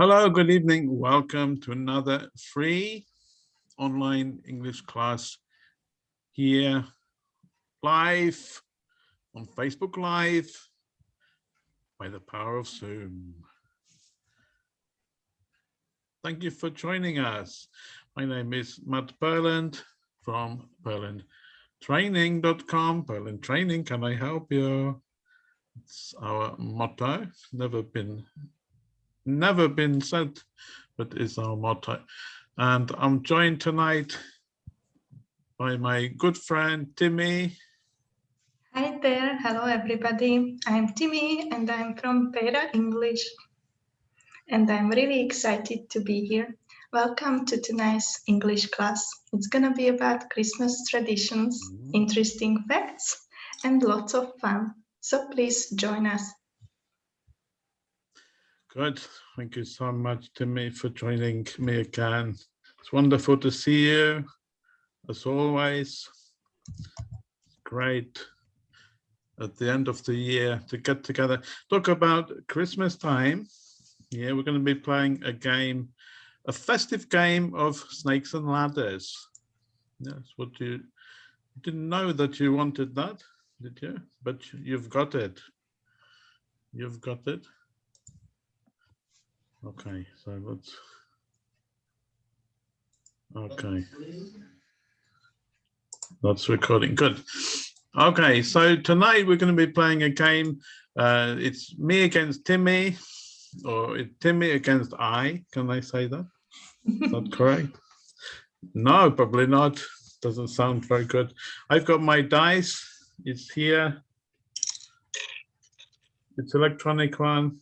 Hello, good evening. Welcome to another free online English class here live on Facebook Live by the power of Zoom. Thank you for joining us. My name is Matt Berland from berlandtraining.com. Berland Training, can I help you? It's our motto, never been never been said, but is our motto. And I'm joined tonight by my good friend, Timmy. Hi there. Hello, everybody. I'm Timmy and I'm from Pera English. And I'm really excited to be here. Welcome to tonight's English class. It's going to be about Christmas traditions, mm. interesting facts, and lots of fun. So please join us. Good. Thank you so much, Timmy, for joining me again. It's wonderful to see you, as always. Great at the end of the year to get together, talk about Christmas time. Yeah, we're going to be playing a game, a festive game of snakes and ladders. Yes, what you didn't know that you wanted that, did you? But you've got it. You've got it. Okay, so let's. Okay. That's recording. Good. Okay, so tonight we're going to be playing a game. Uh, it's me against Timmy, or Timmy against I. Can I say that? Is that correct? No, probably not. Doesn't sound very good. I've got my dice. It's here. It's electronic one.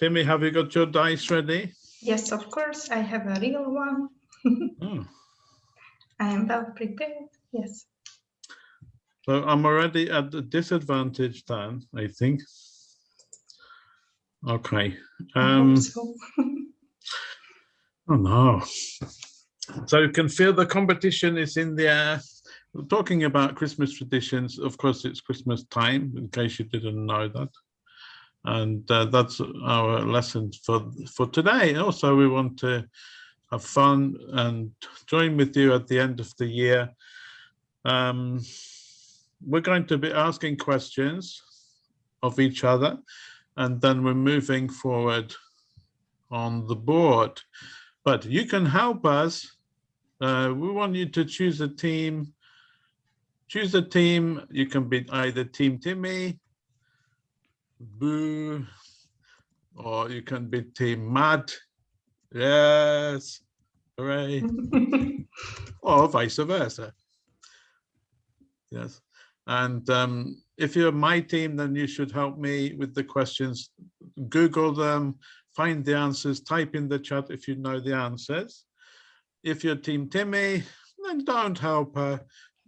Timmy, have you got your dice ready? Yes, of course. I have a real one. oh. I am well prepared. Yes. So I'm already at the disadvantage then, I think. Okay. Um, so. oh no. So you can feel the competition is in the air. We're talking about Christmas traditions. Of course, it's Christmas time, in case you didn't know that and uh, that's our lesson for for today. Also we want to have fun and join with you at the end of the year. Um, we're going to be asking questions of each other and then we're moving forward on the board. But you can help us uh, we want you to choose a team. Choose a team. You can be either team timmy boo, or you can be team Matt, yes, hooray, or vice versa. Yes, and um, if you're my team, then you should help me with the questions. Google them, find the answers, type in the chat if you know the answers. If you're team Timmy, then don't help her.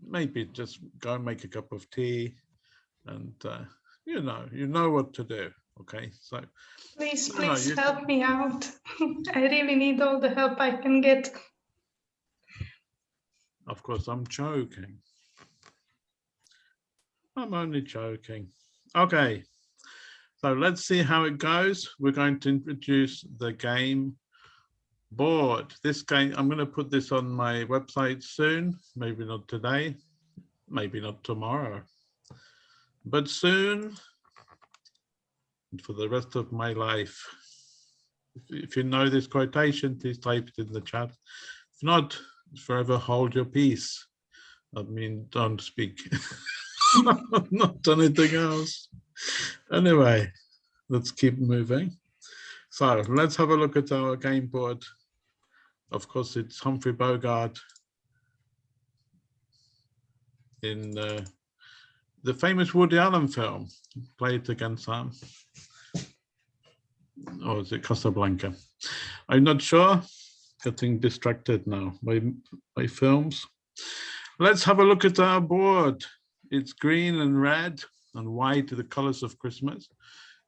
Maybe just go and make a cup of tea and uh, you know, you know what to do. Okay, so please, please know, help me out. I really need all the help I can get. Of course, I'm joking. I'm only joking. Okay, so let's see how it goes. We're going to introduce the game board. This game, I'm going to put this on my website soon, maybe not today, maybe not tomorrow but soon for the rest of my life. If you know this quotation, please type it in the chat. If not, forever hold your peace. I mean, don't speak. not anything else. Anyway, let's keep moving. So let's have a look at our game board. Of course, it's Humphrey Bogart in uh, the famous Woody Allen film, played against Sam. Or is it Casablanca? I'm not sure. Getting distracted now by, by films. Let's have a look at our board. It's green and red and white are the colors of Christmas.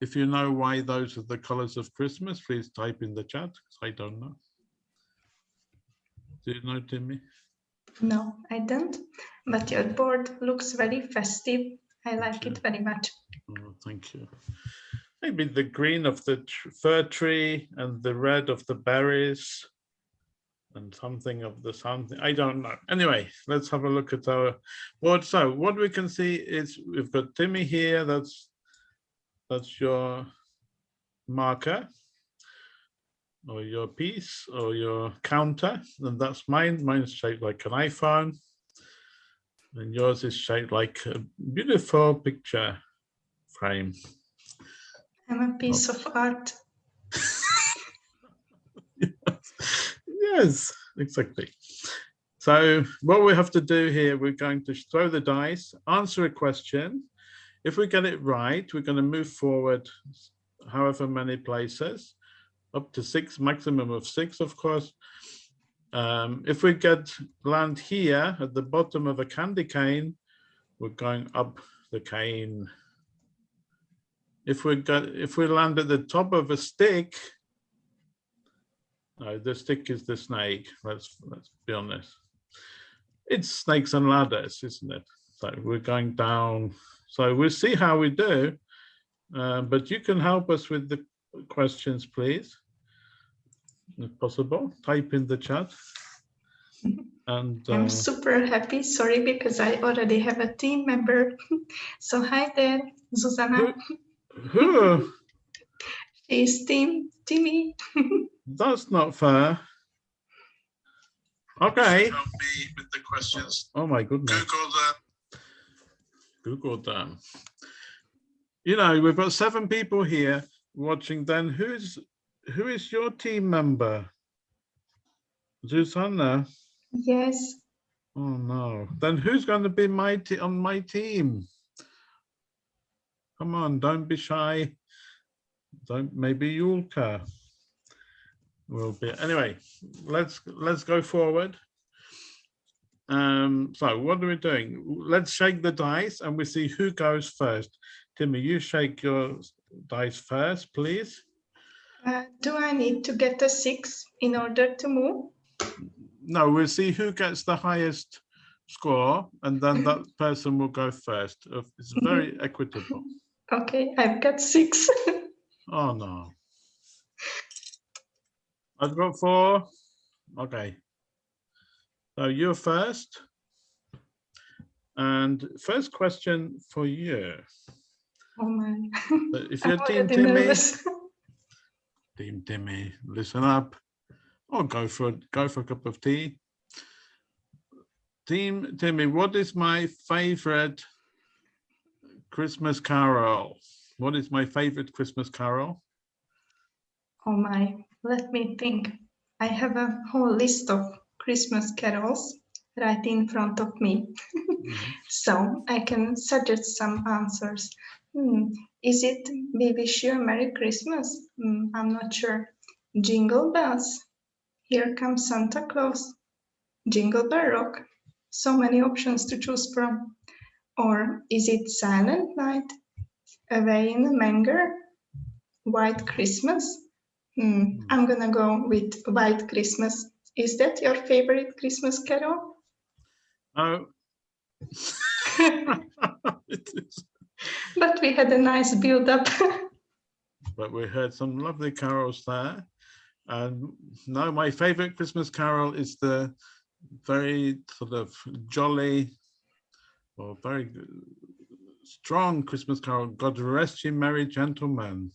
If you know why those are the colors of Christmas, please type in the chat, I don't know. Do you know, Timmy? No, I don't. But your board looks very festive. I like it very much. Oh, thank you. maybe the green of the fir tree and the red of the berries and something of the something. I don't know. Anyway, let's have a look at our board. So what we can see is we've got Timmy here. That's that's your marker or your piece or your counter. And that's mine. Mine's shaped like an iPhone. And yours is shaped like a beautiful picture frame. I'm a piece of art. Yes, exactly. So what we have to do here, we're going to throw the dice, answer a question. If we get it right, we're going to move forward however many places, up to six, maximum of six, of course. Um, if we get land here at the bottom of a candy cane, we're going up the cane. If we got, if we land at the top of a stick, no, the stick is the snake. Let's let's be honest. It's snakes and ladders, isn't it? So we're going down. So we'll see how we do. Uh, but you can help us with the questions, please, if possible. Type in the chat. And uh, I'm super happy. Sorry, because I already have a team member. so hi there, Zuzana. who? She's team Timmy. That's not fair. Okay. Help me with the questions. Oh my goodness. Google them. Google them. You know, we've got seven people here watching. Then who's who is your team member? Susanna. Yes. Oh no. Then who's going to be my on my team? Come on, don't be shy. Don't maybe Yulka will be anyway let's let's go forward um so what are we doing let's shake the dice and we see who goes first timmy you shake your dice first please Uh, do I need to get a six in order to move? no we'll see who gets the highest score and then that person will go first. It's very equitable. Okay, I've got six. oh no. I've got four. Okay. So you're first. And first question for you. Oh my. If you're team timmy nervous. team timmy listen up or go for go for a cup of tea team timmy what is my favorite christmas carol what is my favorite christmas carol Oh my, let me think. I have a whole list of Christmas carols right in front of me. Mm-hmm. so I can suggest some answers. Hmm, Is it We Wish You a Merry Christmas? Hmm, I'm not sure. Jingle Bells. Here comes Santa Claus. Jingle Bell Rock. So many options to choose from. Or is it Silent Night? Away in a Manger? White Christmas? Hmm, I'm gonna go with White Christmas. Is that your favorite Christmas carol? No. It is. But we had a nice build up. but we heard some lovely carols there. And no, my favorite Christmas carol is the very sort of jolly or very strong Christmas carol, God rest you merry gentlemen.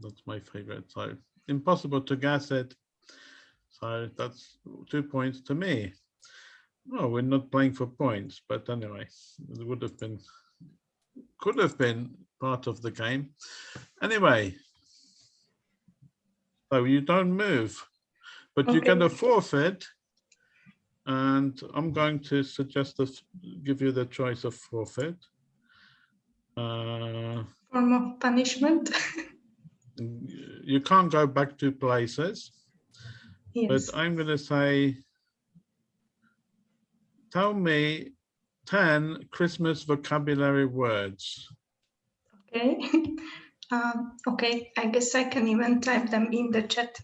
That's my favorite. So impossible to guess it. So that's two points to me. Well, we're not playing for points, but anyway, it would have been, could have been part of the game. Anyway, so you don't move, but you get a forfeit. And I'm going to suggest this, give you the choice of forfeit. Uh, Form of punishment. you can't go back to places, yes. but I'm going to say, tell me 10 Christmas vocabulary words. Okay. um, okay. I guess I can even type them in the chat.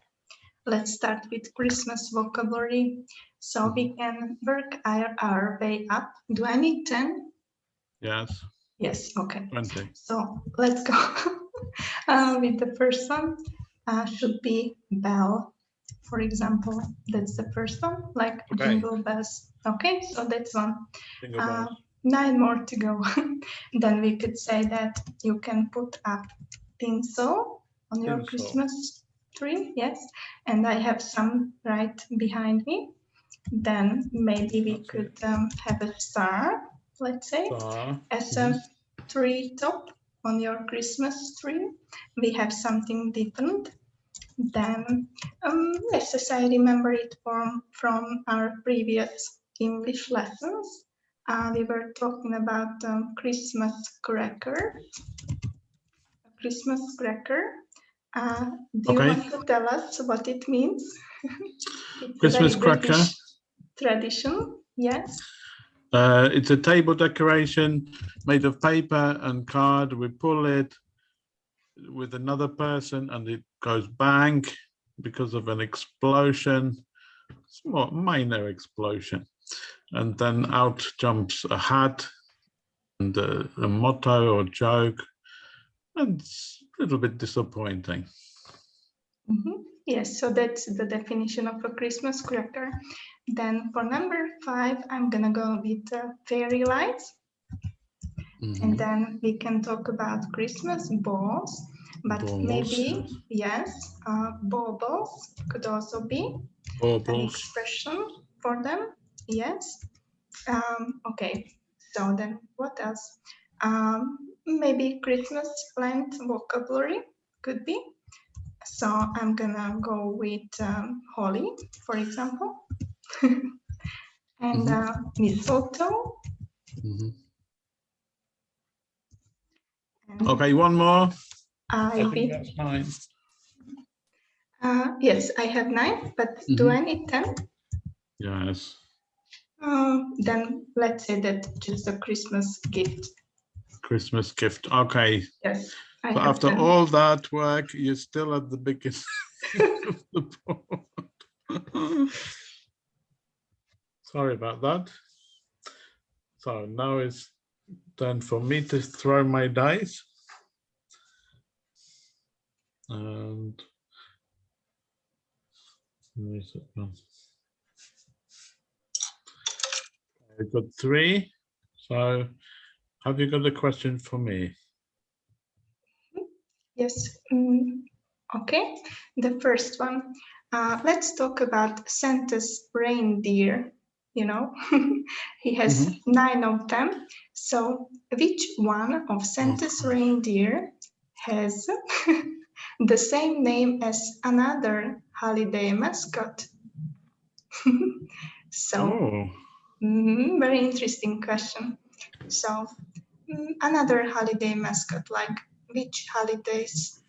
Let's start with Christmas vocabulary. So we can work our, our way up. Do I need 10? Yes. Yes, okay. 20. So let's go uh, with the first one. Uh, should be bell, for example. That's the first one, like Okay. jingle bells. Okay, so that's one. Uh, nine more to go. then we could say that you can put up tinsel on your Tinsel. Christmas tree. Yes, and I have some right behind me. Then maybe we could um, have a star, let's say Star. as a tree top on your Christmas tree. We have something different. Then, um, yes, as I remember it from, from our previous English lessons, uh, we were talking about um, Christmas cracker. Christmas cracker. Uh, do you want to tell us what it means? Christmas cracker. Tradition, yes. Uh, it's a table decoration made of paper and card. We pull it with another person and it goes bang because of an explosion, small minor explosion. And then out jumps a hat and a, a motto or joke. And it's a little bit disappointing. Mhm. Yes, so that's the definition of a Christmas cracker. Then for number five, I'm gonna go with uh, fairy lights, Mhm. and then we can talk about Christmas balls. But maybe yes, uh, baubles could also be an Baubles. expression for them. Yes. Um, okay. So then, what else? Um, maybe Christmas plant vocabulary could be. So I'm gonna go with um, holly, for example, and Mhm. uh, mistletoe. Mhm. And Okay, one more. I I think be, that's nine. uh, yes, I have nine, but do Mhm. I need ten? Yes. Um, then let's say that just a Christmas gift. Christmas gift. Okay. Yes. I So after 10. all that work, you're still at the beginning of the board. Sorry about that. So now it's time for me to throw my dice. And? I've got three. So have you got a question for me? Yes. mm, okay. The first one. Uh, let's talk about Santa's reindeer. You know, he has nine of them. So, which one of Santa's reindeer has the same name as another holiday mascot? so, Oh, Mhm, very interesting question. So, mm, another holiday mascot, like which holidays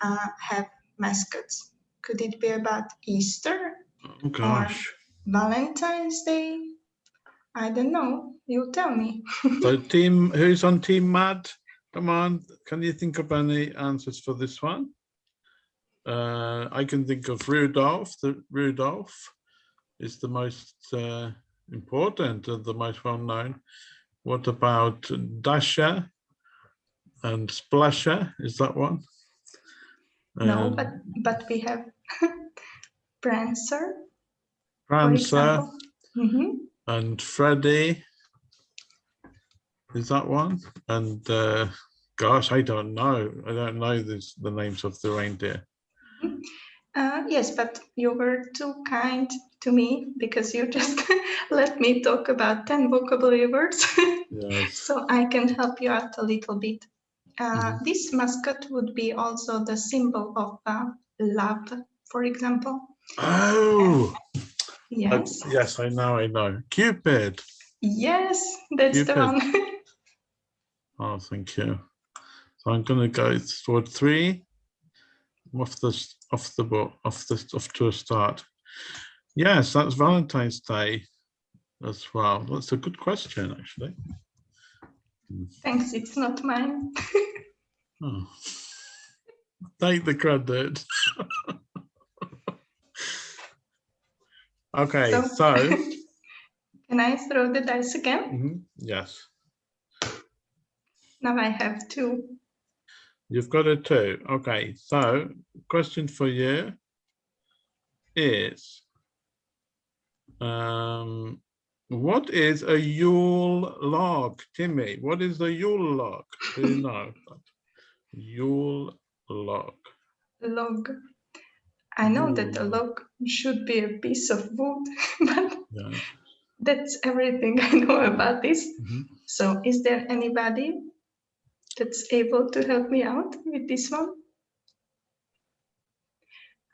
uh, have mascots? Could it be about Easter, oh gosh. Valentine's Day? I don't know. You tell me. So team, who's on team Matt? Come on, can you think of any answers for this one? Uh, I can think of Rudolph. The Rudolph is the most uh, important and the most well known. What about Dasher and Splasher? Is that one? No, Um, but but we have Prancer, Prancer example. Mhm. And Freddy. Is that one? And uh, gosh, I don't know. I don't know this, the names of the reindeer. Uh, yes, but you were too kind to me because you just let me talk about 10 vocabulary words. Yes. so I can help you out a little bit. Uh, Mhm. This mascot would be also the symbol of uh, love, for example. Oh, Yes, yes, I know, I know. Cupid. yes, that's the one. Oh, thank you. So I'm going to go for three off the off the book off the off to a start. Yes, that's Valentine's Day as well. That's a good question, actually. Thanks, it's not mine. Oh. Take the credit. okay, So- so Can I throw the dice again? mhm, yes. Now I have two. You've got a two. Okay, so question for you is um, what is a Yule log, Timmy? What is the Yule log? Do you know? Yule log. Log. I know that a log should be a piece of wood, but Yeah. that's everything I know about this. Mhm. So is there anybody that's able to help me out with this one?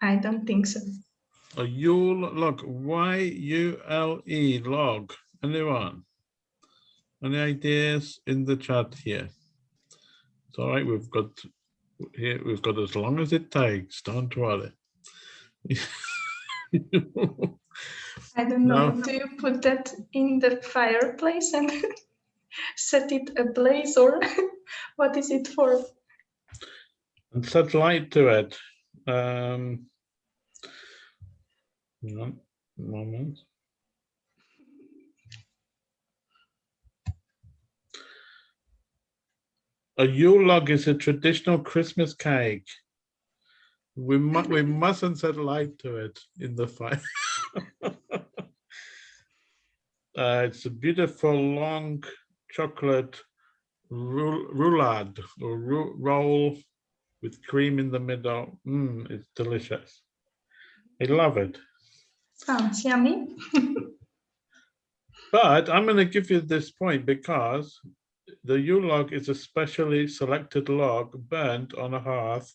I don't think so. A Yule log. Y U L E log. Anyone? Any ideas in the chat here? It's all right. We've got here. We've got as long as it takes. Don't worry. I don't know. No. Do you put that in the fireplace and set it ablaze or what is it for? and set light to it. Um, a moment. A Yule log is a traditional Christmas cake. We mu we mustn't set light to it in the fire. uh, it's a beautiful long chocolate roulade or roll with cream in the middle. Mmm, it's delicious. I love it. Sounds yummy. But I'm going to give you this point because the Yule log is a specially selected log burnt on a hearth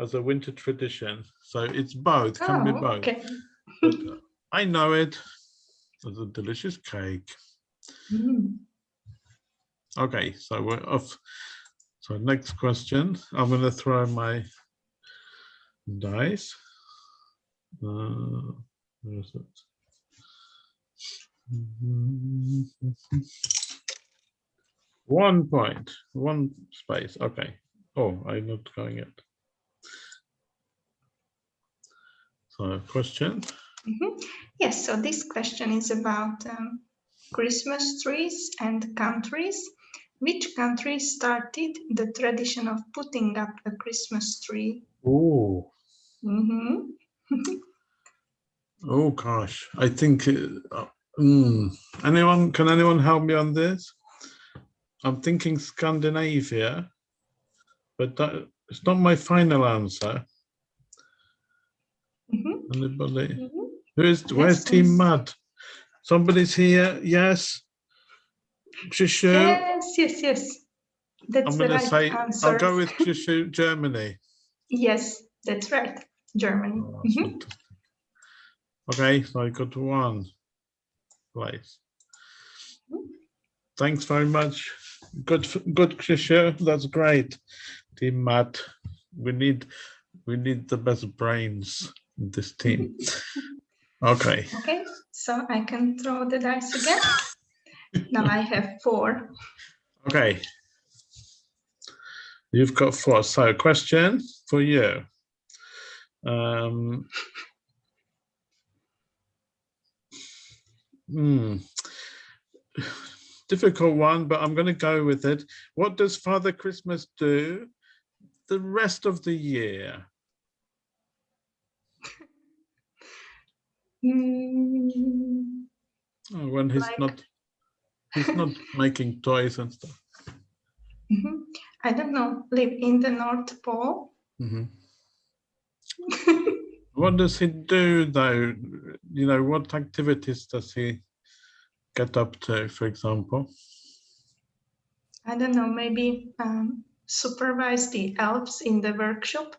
as a winter tradition. So it's both, can be Oh, both. okay. But I know it as a delicious cake. Mm. Okay, so we're off. So next question, I'm going to throw my dice. Uh, where is it? One point, one space. Okay. Oh, I'm not going it. So question. Mhm. Yes, so this question is about um, Christmas trees and countries. Which country started the tradition of putting up a Christmas tree? Oh, Mhm. oh gosh. I think. Uh, mm, anyone? Can anyone help me on this? I'm thinking Scandinavia, but that, it's not my final answer. Anybody? Mhm. Who is? Where's Yes, Team. Mud? Somebody's here. Yes. Shushu. Yes, yes, yes. That's I'm going to right say. answer. I'll go with Shushu, Germany. Yes, that's right. Germany. Oh, Mhm. Okay, so I got one place. Thanks very much. Good, good, Shushu. That's great. Team Matt, we need, we need the best brains in this team. Okay, Okay, so I can throw the dice again. now I have four. okay. You've got four. So question for you. Um, hmm. Difficult one, but I'm going to go with it. What does Father Christmas do the rest of the year? Mm, when he's Like- not, he's not making toys and stuff. mhm. I don't know, live in the North Pole. Mhm. What does he do though? You know, what activities does he get up to, for example? I don't know, maybe um, supervise the elves in the workshop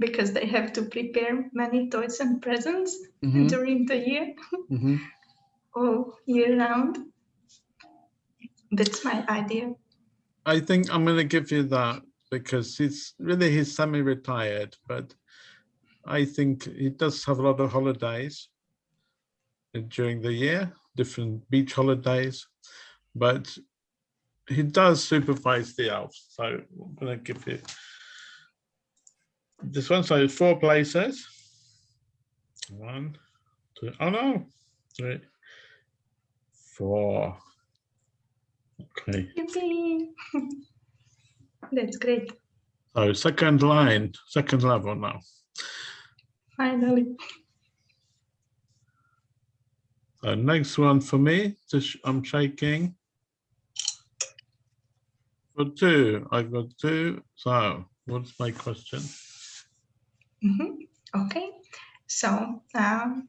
because they have to prepare many toys and presents Mhm, during the year, mhm. all year round. That's my idea. I think I'm going to give you that because he's really he's semi-retired, but I think he does have a lot of holidays during the year, different beach holidays, but he does supervise the elves. So I'm going to give you this one. So four places. One, two, oh no, three, four. Okay, That's great. so second line, second level now. Finally. So next one for me, just I'm shaking. For two, I've got two. So what's my question? Mhm. Okay, so um,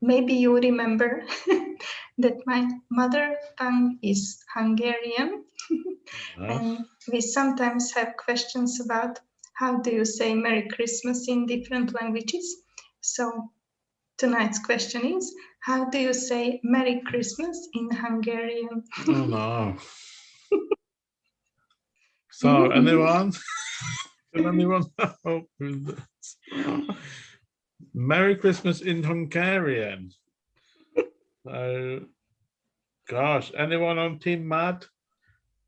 maybe you remember that my mother tongue is Hungarian, and we sometimes have questions about how do you say Merry Christmas in different languages. So tonight's question is, how do you say Merry Christmas in Hungarian? Oh no. So anyone? Can anyone help with this? Merry Christmas in Hungarian. So, gosh, anyone on Team Matt?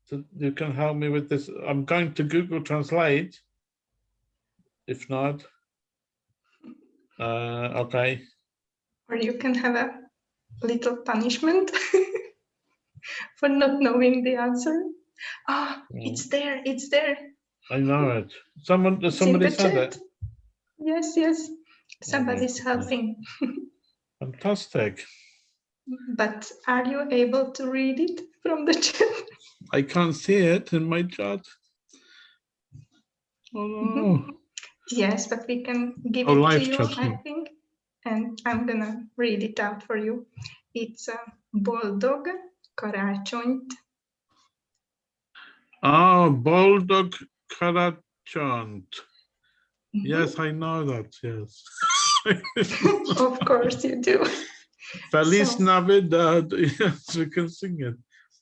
So you can help me with this. I'm going to Google Translate. If not, uh, okay. Or you can have a little punishment for not knowing the answer. Ah, it's there, it's there. I know it. Someone, in somebody said chat. it. Yes, yes. Somebody's goodness. helping. Fantastic. But are you able to read it from the chat? I can't see it in my chat. Oh no. Yes, but we can give Oh, it to you, chat, I think. And I'm gonna read it out for you. It's a boldog karácsonyt. Ah, Boldog Karachant. Mhm. Yes, I know that, yes. Of course you do. Feliz So- Navidad. Yes, we can sing it.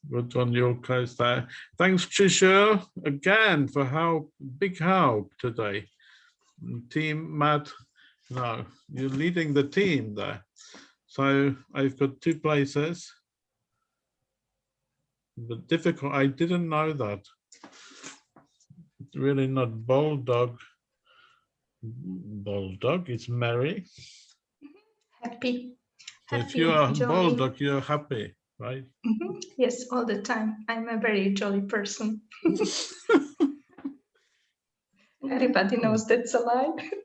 But on your case there. Thanks, Trisha, again for help, big help today. Team Matt, no, you're leading the team there. So I've got two places. But difficult, I didn't know that. Really not bulldog. Bulldog, it's Mary. Happy. So if you are jolly. bulldog, you're happy, right? Mhm. Yes, all the time. I'm a very jolly person. Everybody knows that's a lie.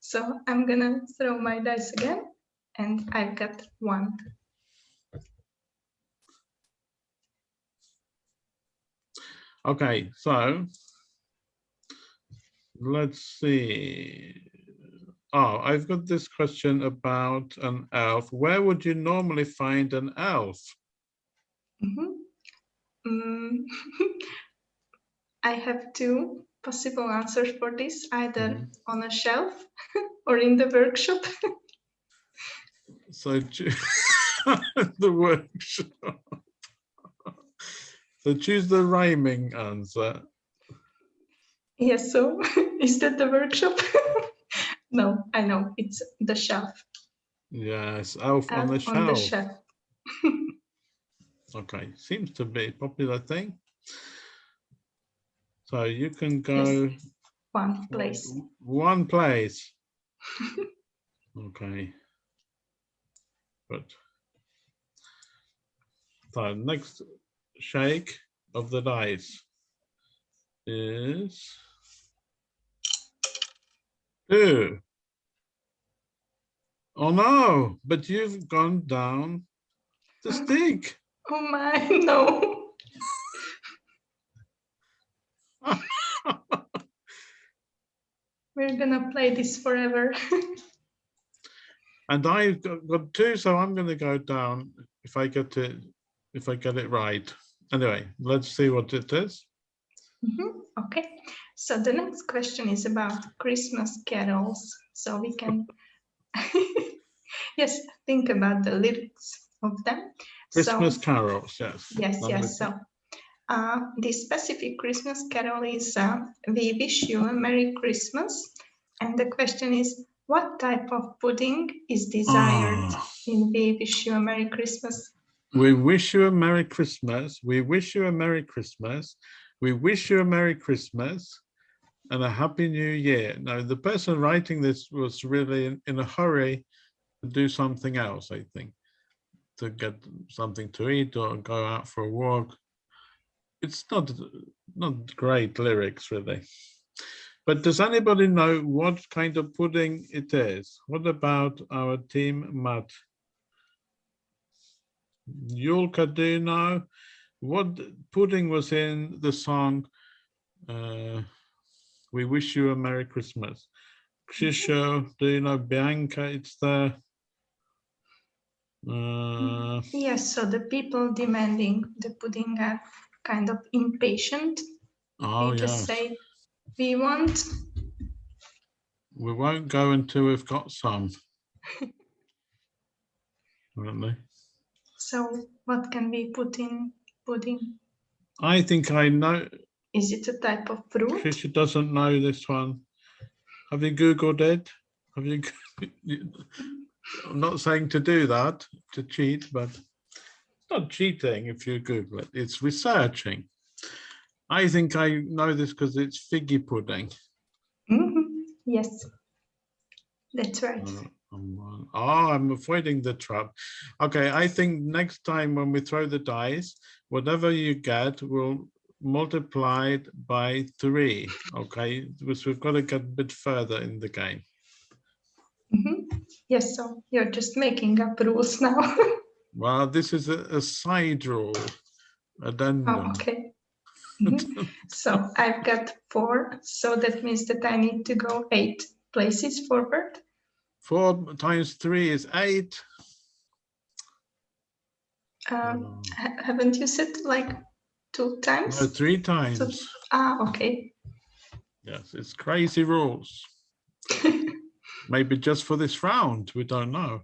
So I'm gonna throw my dice again and I've got one. Okay, so let's see. Oh, I've got this question about an elf. Where would you normally find an elf? Mhm. Mm, I have two possible answers for this, either Mhm. on a shelf or in the workshop. So the workshop. So choose the rhyming answer. Yes, so is that the workshop? no, I know it's the shelf. Yes, elf on the on the shelf. Okay, seems to be a popular thing. So you can go One place. One place. Okay. But So next shake of the dice is two. Oh no, but you've gone down the stick. Oh my, no. We're gonna play this forever. And I've got, two, so I'm going to go down if I get it, if I get it right. Anyway, let's see what it is. Mhm, Okay, so the next question is about Christmas carols. So we can, yes, think about the lyrics of them. Christmas So, carols, yes. yes, yes. So uh, the specific Christmas carol is uh, "We wish you a Merry Christmas," and the question is, what type of pudding is desired Ah, in "We wish you a Merry Christmas"? We wish you a Merry Christmas. We wish you a Merry Christmas. We wish you a Merry Christmas and a Happy New Year. Now, the person writing this was really in, in a hurry to do something else, I think, to get something to eat or go out for a walk. it's not not great lyrics really. But does anybody know what kind of pudding it is? What about our team, Matt? Yulka, do you know what pudding was in the song uh, We Wish You a Merry Christmas? Krzysztof, do you know Bianca? It's the uh, Yes, so the people demanding the pudding are kind of impatient. oh yeah. just say, we want, We won't go until we've got some. Really? so what can we put in pudding? I think I know. Is it a type of fruit? Trisha doesn't know this one. Have you Googled it? Have you? I'm not saying to do that, to cheat, but it's not cheating if you Google it. It's researching. I think I know this because it's figgy pudding. Mhm, Yes, that's right. Uh, I'm, uh, oh, I'm avoiding the trap. Okay, I think next time when we throw the dice, whatever you get will multiply it by three. Okay, because we've got to get a bit further in the game. Mhm. Yes, so you're just making up rules now. Well, this is a, a side rule addendum. Oh, okay. Mhm. So I've got four, so that means that I need to go eight places forward. Four times three is eight. Um, haven't you said like two times? no, three times. Ah, okay. Yes, it's crazy rules. Maybe just for this round, we don't know.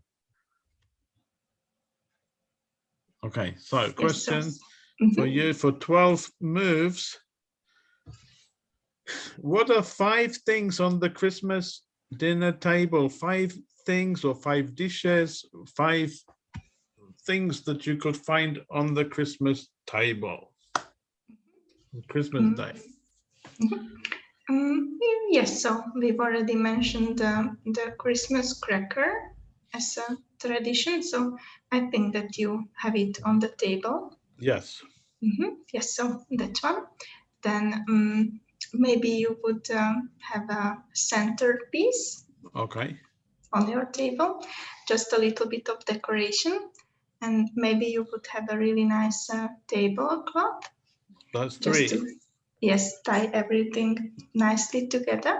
Okay, so Yes, so- question for Mhm. you for 12 moves. What are five things on the Christmas dinner table? Five things or five dishes, five things that you could find on the Christmas table? Christmas Mm. Day. Mm, yes, so we've already mentioned um, the Christmas cracker as a tradition, so I think that you have it on the table. Yes. Mhm, Yes, so that one. Then mm, maybe you would um, have a centerpiece Okay. on your table, just a little bit of decoration, and maybe you would have a really nice uh, tablecloth. That's just three. to yes tie everything nicely together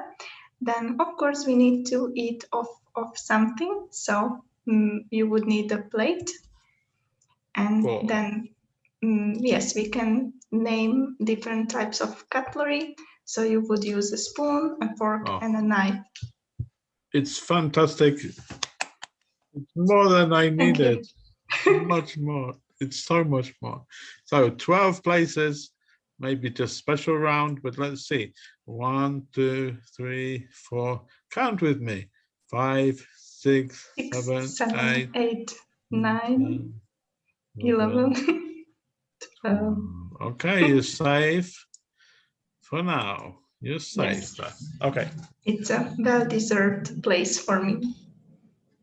then of course we need to eat off of something so mm, you would need a plate and Four. then mm, yes we can name different types of cutlery so you would use a spoon a fork Oh. and a knife It's fantastic. It's more than I needed. much more. It's so much more. So 12 places, maybe just special round, but let's see. One, two, three, four. Count with me. Five, six, six seven, seven eight, eight nine eleven twelve Okay, you're safe for now. You're safe. Yes. Okay. it's a well-deserved place for me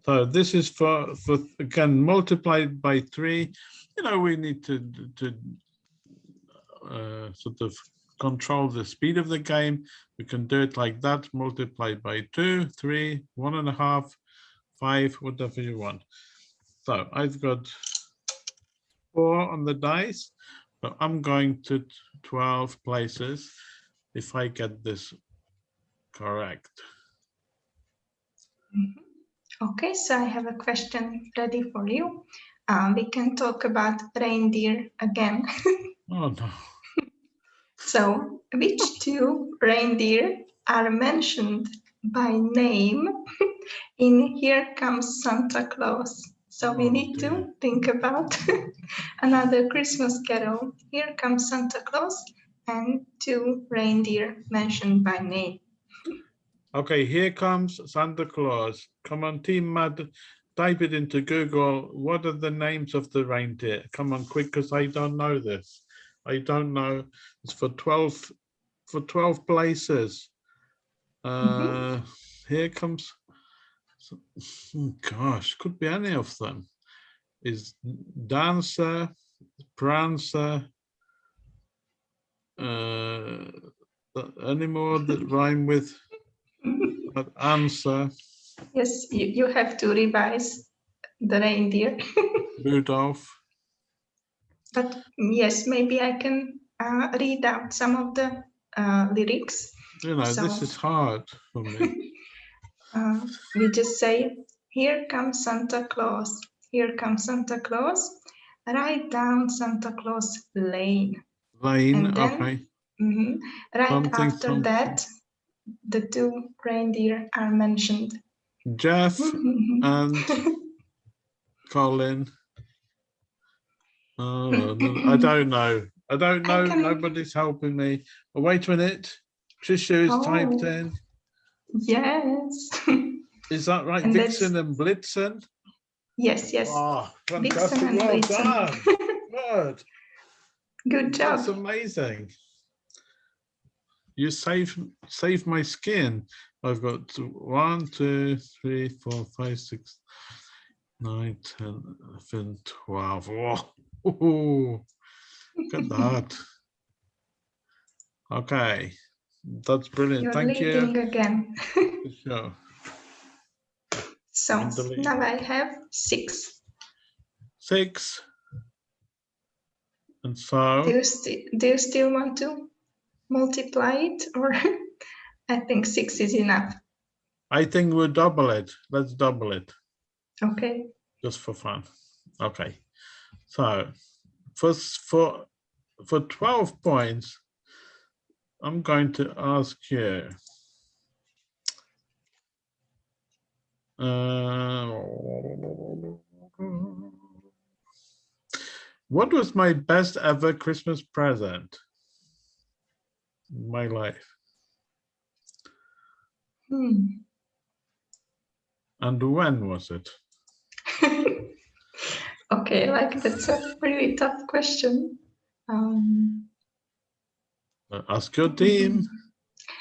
So this is for, for, again, multiplied by three. You know, we need to, to uh, sort of control the speed of the game. We can do it like that, multiplied by two, three, one and a half, five, whatever you want. So I've got four on the dice, but I'm going to 12 places if I get this correct. Okay, so I have a question ready for you. Um, we can talk about reindeer again. Oh, no. So, which two reindeer are mentioned by name in Here Comes Santa Claus? So we Oh, need to think about another Christmas carol. Here comes Santa Claus and two reindeer mentioned by name. Okay, here comes Santa Claus. Come on, Team Matt, type it into Google. What are the names of the reindeer? Come on, quick, because I don't know this. I don't know. It's for 12, for 12 places. Uh, here comes, oh, gosh, could be any of them. Is Dancer, Prancer, th- any more that rhyme with that answer? Yes, you, you have to revise the reindeer. Rudolph. But yes, maybe I can uh, read out some of the uh, lyrics. You know, So- this is hard for me. Uh, we just say, here comes Santa Claus, here comes Santa Claus, right down Santa Claus Lane. Lane, And then- okay. Mhm. Right Something, after something. that, the two reindeer are mentioned. Jeff and Colin. Oh, I don't know. I don't I know. can- Nobody's helping me. Oh, wait a minute. Trisha is typed Oh. in. yes, Is that right? And that's- Vixen and Blitzen? yes, yes. Oh, fantastic. and Well Blitzen. done. Good. Good That's amazing. You saved saved my skin. I've got one, two, three, four, five, six, nine, ten, eleven, twelve. Oh, Whoa. Look at that. Okay. That's brilliant. You're Thank you. again. Show. So In the lead. now I have six. Six. And so. Do you, do you still want to multiply it or I think six is enough. I think we'll double it. Let's double it. Okay. just for fun. Okay, so for for for twelve points, I'm going to ask you. Uh, what was my best ever Christmas present? in My life, Hmm. and when was it? okay, like that's a really tough question. Um, Uh, Ask your team.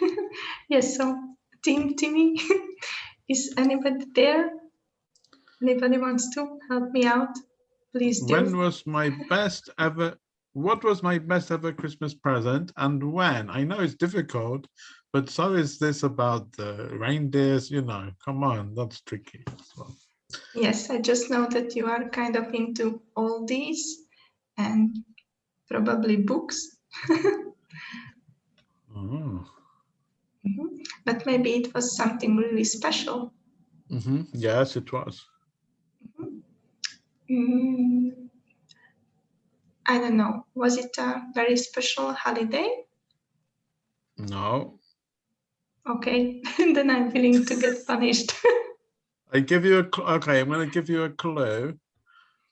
yes, so Team Timmy, is anybody there? Anybody wants to help me out? Please do. When was my best ever? What was my best ever Christmas present and when? I know it's difficult, but so is this about the reindeers, you know, come on, that's tricky. as well. Yes, I just know that you are kind of into all these and probably books, Oh, but maybe it was something really special. mhm, Yes, it was. Mm, I don't know. Was it a very special holiday? No, Okay, then I'm willing to get punished. I give you a, okay, I'm gonna give you a clue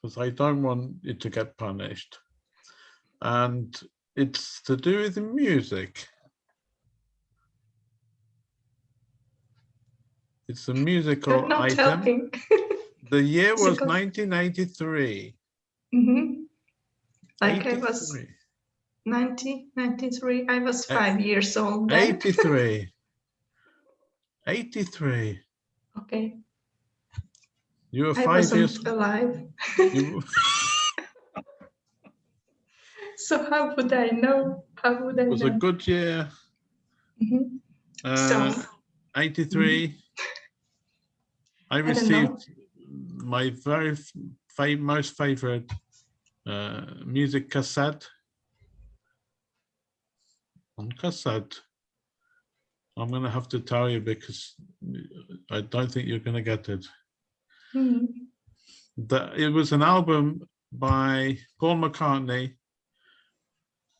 because I don't want you to get punished. And it's to do with music. It's a musical You're not item. helping. The year was Musical- 1993. Mhm. Like I was 83. 90, 93, I was Eh, five years old then. 83. 83. Okay, You were five years. alive. You, So how would I know? How would I it was a good year. Mhm. Uh, So, 83. I I don't know. received my very most favorite uh, music cassette on cassette. I'm gonna have to tell you because I don't think you're gonna get it. Hmm, The, it was an album by Paul McCartney,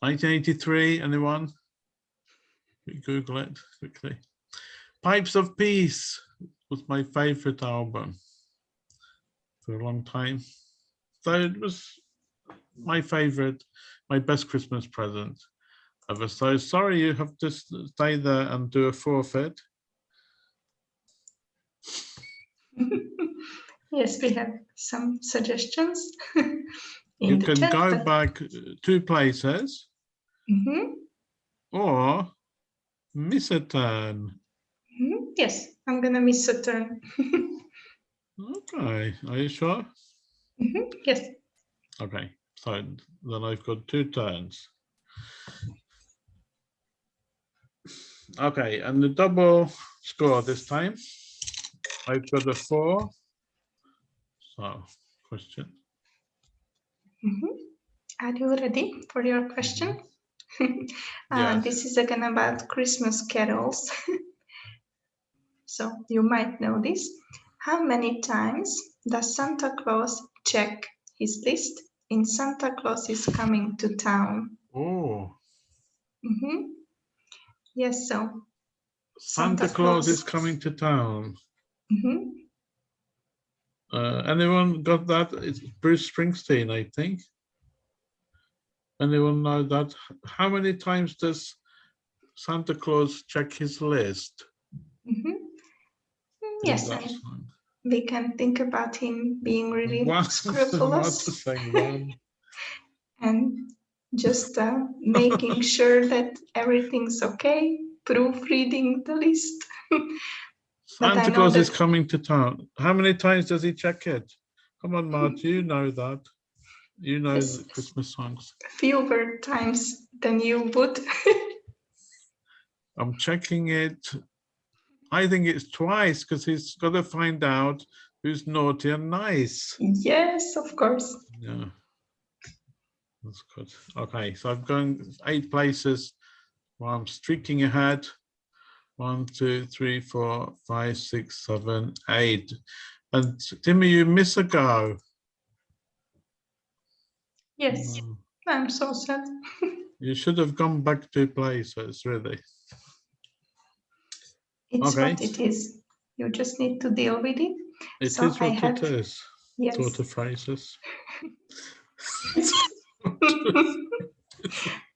1983. Anyone? We Google it quickly. Pipes of Peace was my favorite album for a long time. So it was my favorite, my best Christmas present ever. So sorry you have to stay there and do a forfeit. yes, we have some suggestions. You can go back uh, two places hmm or miss a turn. Yes, I'm gonna miss a turn. Okay, are you sure? Mhm, Yes, Okay, so then I've got two turns. Okay, and the double score this time. I've got a four. So, question. Mhm. Are you ready for your question? Uh, Yes. This is again about Christmas carols. So you might know this. How many times does Santa Claus check his list in Santa Claus is coming to town? Oh, Mm -hmm. Yes, so Santa, Santa Claus is coming to town. mhm. Uh, anyone got that? It's Bruce Springsteen, I think. Anyone know that? How many times does Santa Claus check his list? Mhm. Yes, that and song? we can think about him being really One, I was about to scrupulous and just uh, making sure that everything's okay, proofreading the list. Santa Claus is coming to town. How many times does he check it? Come on, Matt, mm. you know that. You know the Christmas songs. Fewer times than you would. I'm checking it. I think it's twice because he's got to find out who's naughty and nice. yes, of course. Yeah. That's good. Okay, so I've gone eight places. Well, I'm streaking ahead. One, two, three, four, five, six, seven, eight. And Timmy, you miss a go. Yes, Mm, I'm so sad. You should have gone back two places, really. It's Okay. what it is. You just need to deal with it. It is So I what it have- is. Yes. Sort of phrases.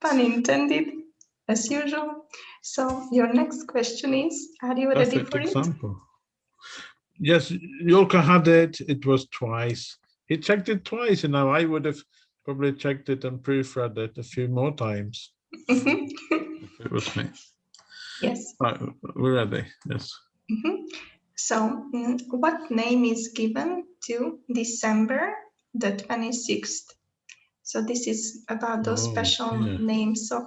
Pun intended, as usual. So your next question is, are you ready Perfect for it? Yes, Yolka had it. It was twice. He checked it twice. and now I would have probably checked it and proofread it a few more times Mhm. it was me. Yes. Right, we're ready. Yes. Mhm. So mm, what name is given to December the 26th? So this is about those Oh, special dear. names of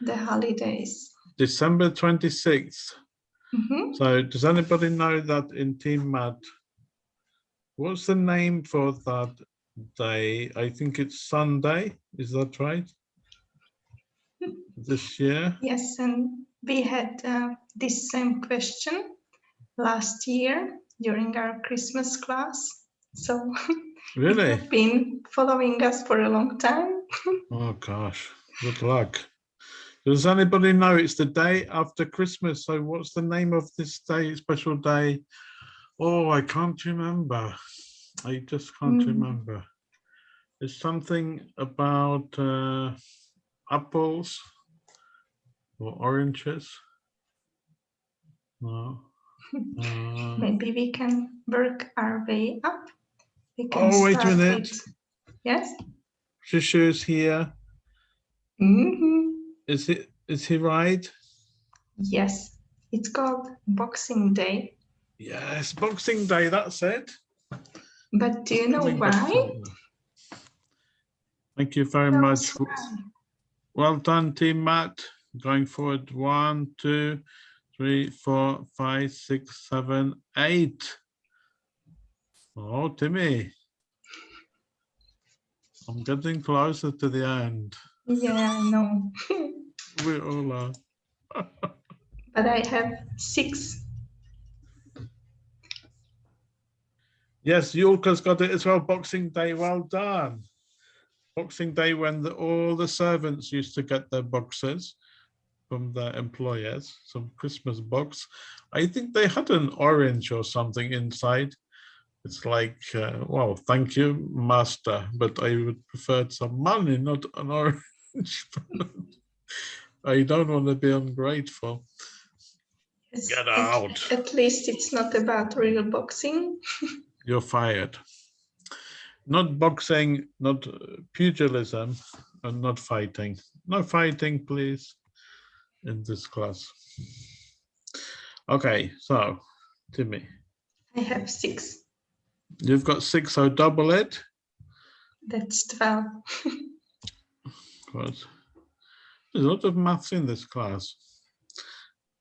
the holidays. December 26th. Mhm. So does anybody know that in Team Matt? What's the name for that day? I think it's Sunday. Is that right? This year? Yes, and we had uh, this same question last year during our Christmas class. So Really? been following us for a long time. Oh gosh, good luck. Does anybody know it's the day after Christmas? So what's the name of this day, special day? Oh, I can't remember. I just can't Hmm. remember. It's something about uh, apples or oranges. No. Uh, Maybe we can work our way up. Oh, wait a minute. with- Yes. Shishu's here. Mhm. Is it? Is he right? Yes. It's called Boxing Day. Yes, Boxing Day. That's it. But do you know why? Thank you very Tell much. why. Well done, Team Matt. Going forward, one, two, three, four, five, six, seven, eight. Oh, Timmy. I'm getting closer to the end. Yeah, I know. We all are. but I have six. Yes, Yulka's got it as well. Boxing Day, well done. Boxing Day when the, all the servants used to get their boxes from their employers, some Christmas box. I think they had an orange or something inside. It's like, uh, well, thank you, master, but I would prefer some money, not an orange. I don't want to be ungrateful. Yes, Get out. At least it's not about real boxing. You're fired. Not boxing, not uh, pugilism, and not fighting. No fighting, please, in this class. Okay, so Timmy, I have six. you've got six, so double it. That's 12. Good. There's a lot of maths in this class.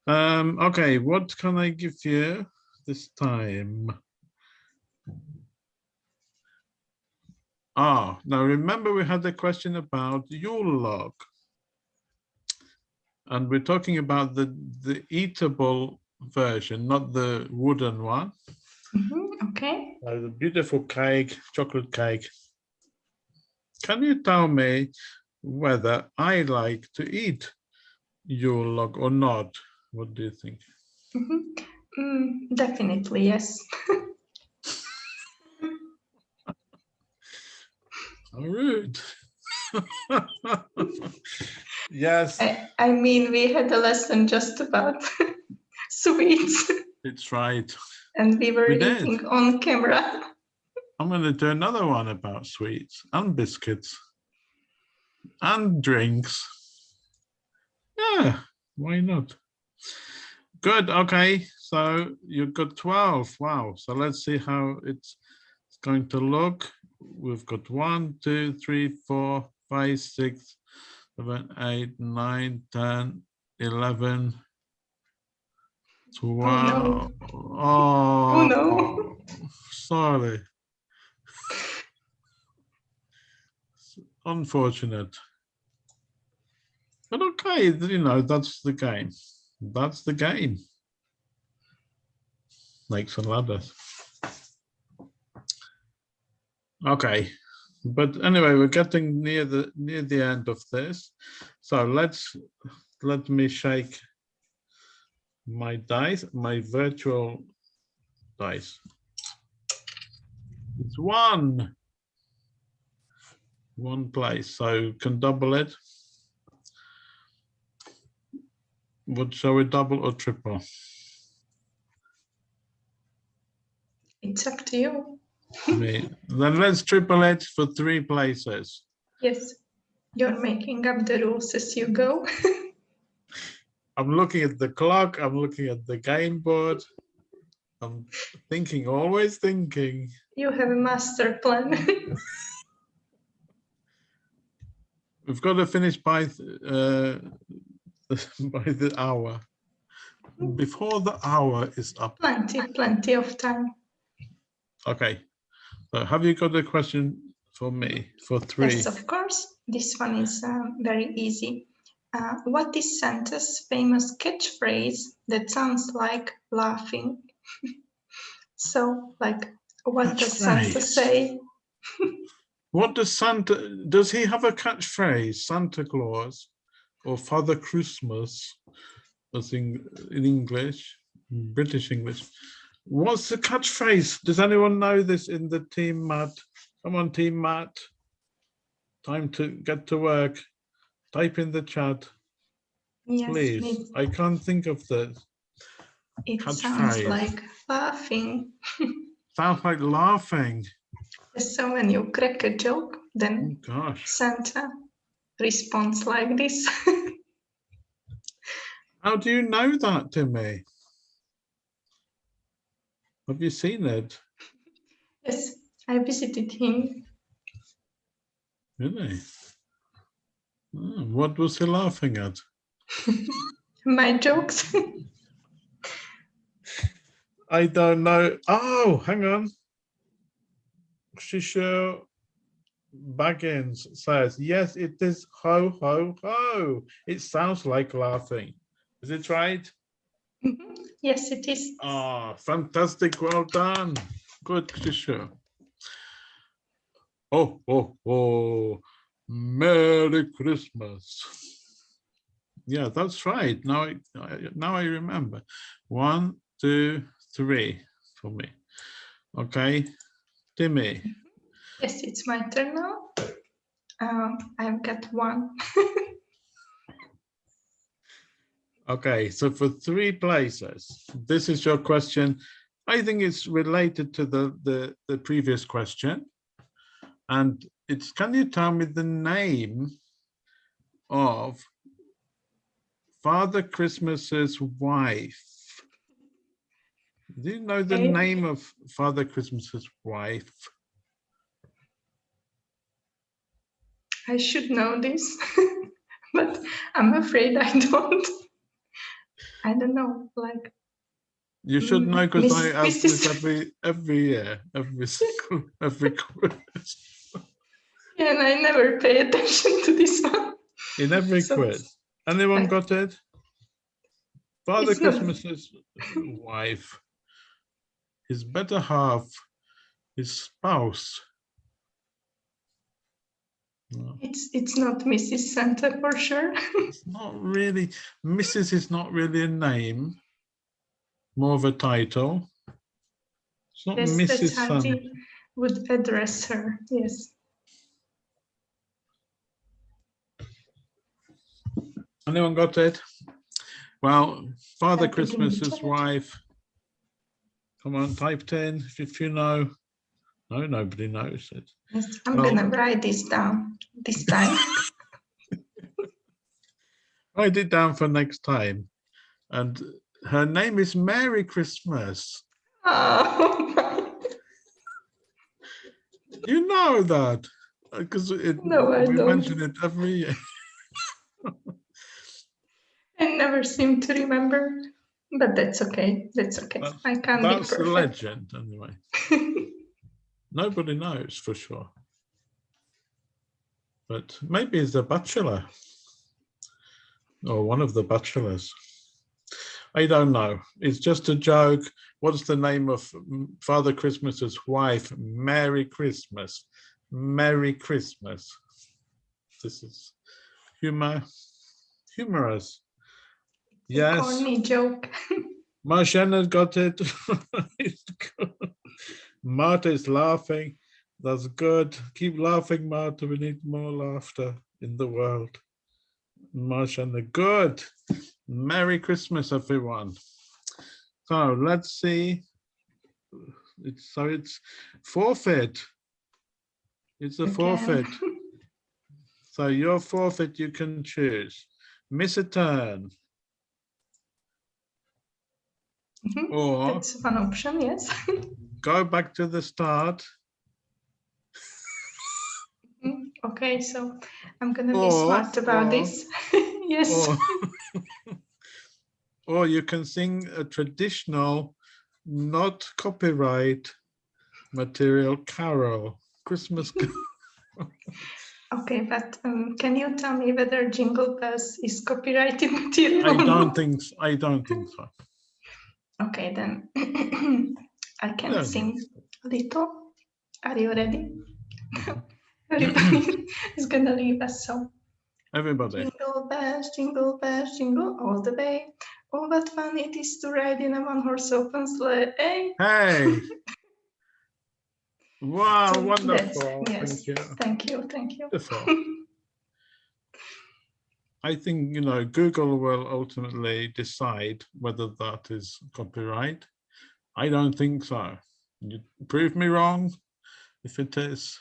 Um, okay, what can I give you this time? Ah, now remember we had the question about Yule log. And we're talking about the, the eatable version, not the wooden one. Mhm, Okay. Uh, the beautiful cake, chocolate cake. Can you tell me whether I like to eat Yule log or not? What do you think? Mhm. Mm, definitely, yes. How rude. yes, I, I mean, we had a lesson just about sweets it's right. and we were We did. eating on camera. I'm going to do another one about sweets and biscuits and drinks. Yeah, why not? Good. Okay, so you've got 12. Wow. So let's see how it's going to look. We've got one, two, three, four, five, six, seven, eight, nine, 10, 11, 12. Oh, no. Sorry. Unfortunate. But okay, you know, that's the game. That's the game. Snakes and ladders. Okay, but anyway, we're getting near the near the end of this. So let's let me shake my dice, my virtual dice. It's one. One place, so can double it. What shall we double or triple? It's up to you. Then let's triple it for three places. Yes, you're making up the rules as you go. I'm looking at the clock, I'm looking at the game board. I'm thinking, always thinking. You have a master plan. We've got to finish by uh, by the hour. Before the hour is up. plenty, plenty of time. Okay. So have you got a question for me for three? Yes, of course. This one is um, very easy. Uh, what is Santa's famous catchphrase that sounds like laughing? so, like, what does Santa say? What does Santa, does he have a catchphrase, Santa Claus or Father Christmas, as in, in English, hmm. British English? What's the catchphrase? Does anyone know this in the team, Matt? Come on, team Matt. Time to get to work. Type in the chat, Yes, please. it, I can't think of the, it sounds catchphrase. like laughing. sounds like laughing. So when you crack a joke, Oh then gosh. Santa responds like this. How do you know that, Timmy? Have you seen it? yes, I visited him. Really? Oh, what was he laughing at? My jokes. I don't know. Oh, hang on. Shisha Baggins says, yes, it is ho, ho, ho. It sounds like laughing. Is it right? Mhm. yes, it is. Ah, fantastic. Well done. Good, Shisha. Oh, oh, oh. Merry Christmas. Yeah, that's right. Now I- now I remember. One, two, three for me. Okay, Timmy. Yes, it's my turn now. Um, I've got one. Okay, so for three places, this is your question. I think it's related to the, the, the previous question. And it's, can you tell me the name of Father Christmas's wife? Do you know the Okay. name of Father Christmas's wife? I should know this, but I'm afraid I don't. I don't know, like You should Mm, know because I ask this every every year, every single every quiz. yeah, and I never pay attention to this one. In every So- quiz. Anyone I- got it? Father Christmas's wife, his better half, his spouse. No, It's it's not Mrs. Santa for sure. it's not really, Mrs. is not really a name, more of a title. It's not yes, Mrs. Santa. would address her. Yes. Anyone got it? Well, Father Type it in the Christmas's wife. Come on, type 10 if, if you know. No, nobody knows it. Yes. I'm Well- gonna write this down this time. Write it down for next time. And her name is Merry Christmas. oh, my- You know that because it No, we mention it every year. I never seem to remember, but that's okay. That's okay. That's- I can't That's the legend anyway. Nobody knows for sure. But maybe it's a bachelor. Or one of the bachelors. I don't know. It's just a joke. What's the name of Father Christmas's wife? Merry Christmas. Merry Christmas. This is humor, humorous. Yes, Corny joke. Marshana got it. Marta is laughing. That's good. Keep laughing, Marta. We need more laughter in the world. Marshana, good. Merry Christmas, everyone. So let's see. It's so it's forfeit. It's a Again. forfeit. So your forfeit you can choose. Miss a turn Or That's one option, yes. go back to the start Mm, Okay, so I'm gonna be smart about or- this. Yes. or or you can sing a traditional not copyright material carol christmas ca- Okay, but um, can you tell me whether Jingle Bells is copyrighted material? i don't think s- i don't think so Okay, then I can No, sing a little. Are you ready? Everybody is gonna leave us so. everybody Jingle bells, jingle bells, jingle all the way. Oh, what fun it is to ride in a one-horse open sleigh. Eh? Hey, hey wow So wonderful yes. thank you thank you, thank you. I think, you know, Google will ultimately decide whether that is copyright. I don't think so. You prove me wrong if it is,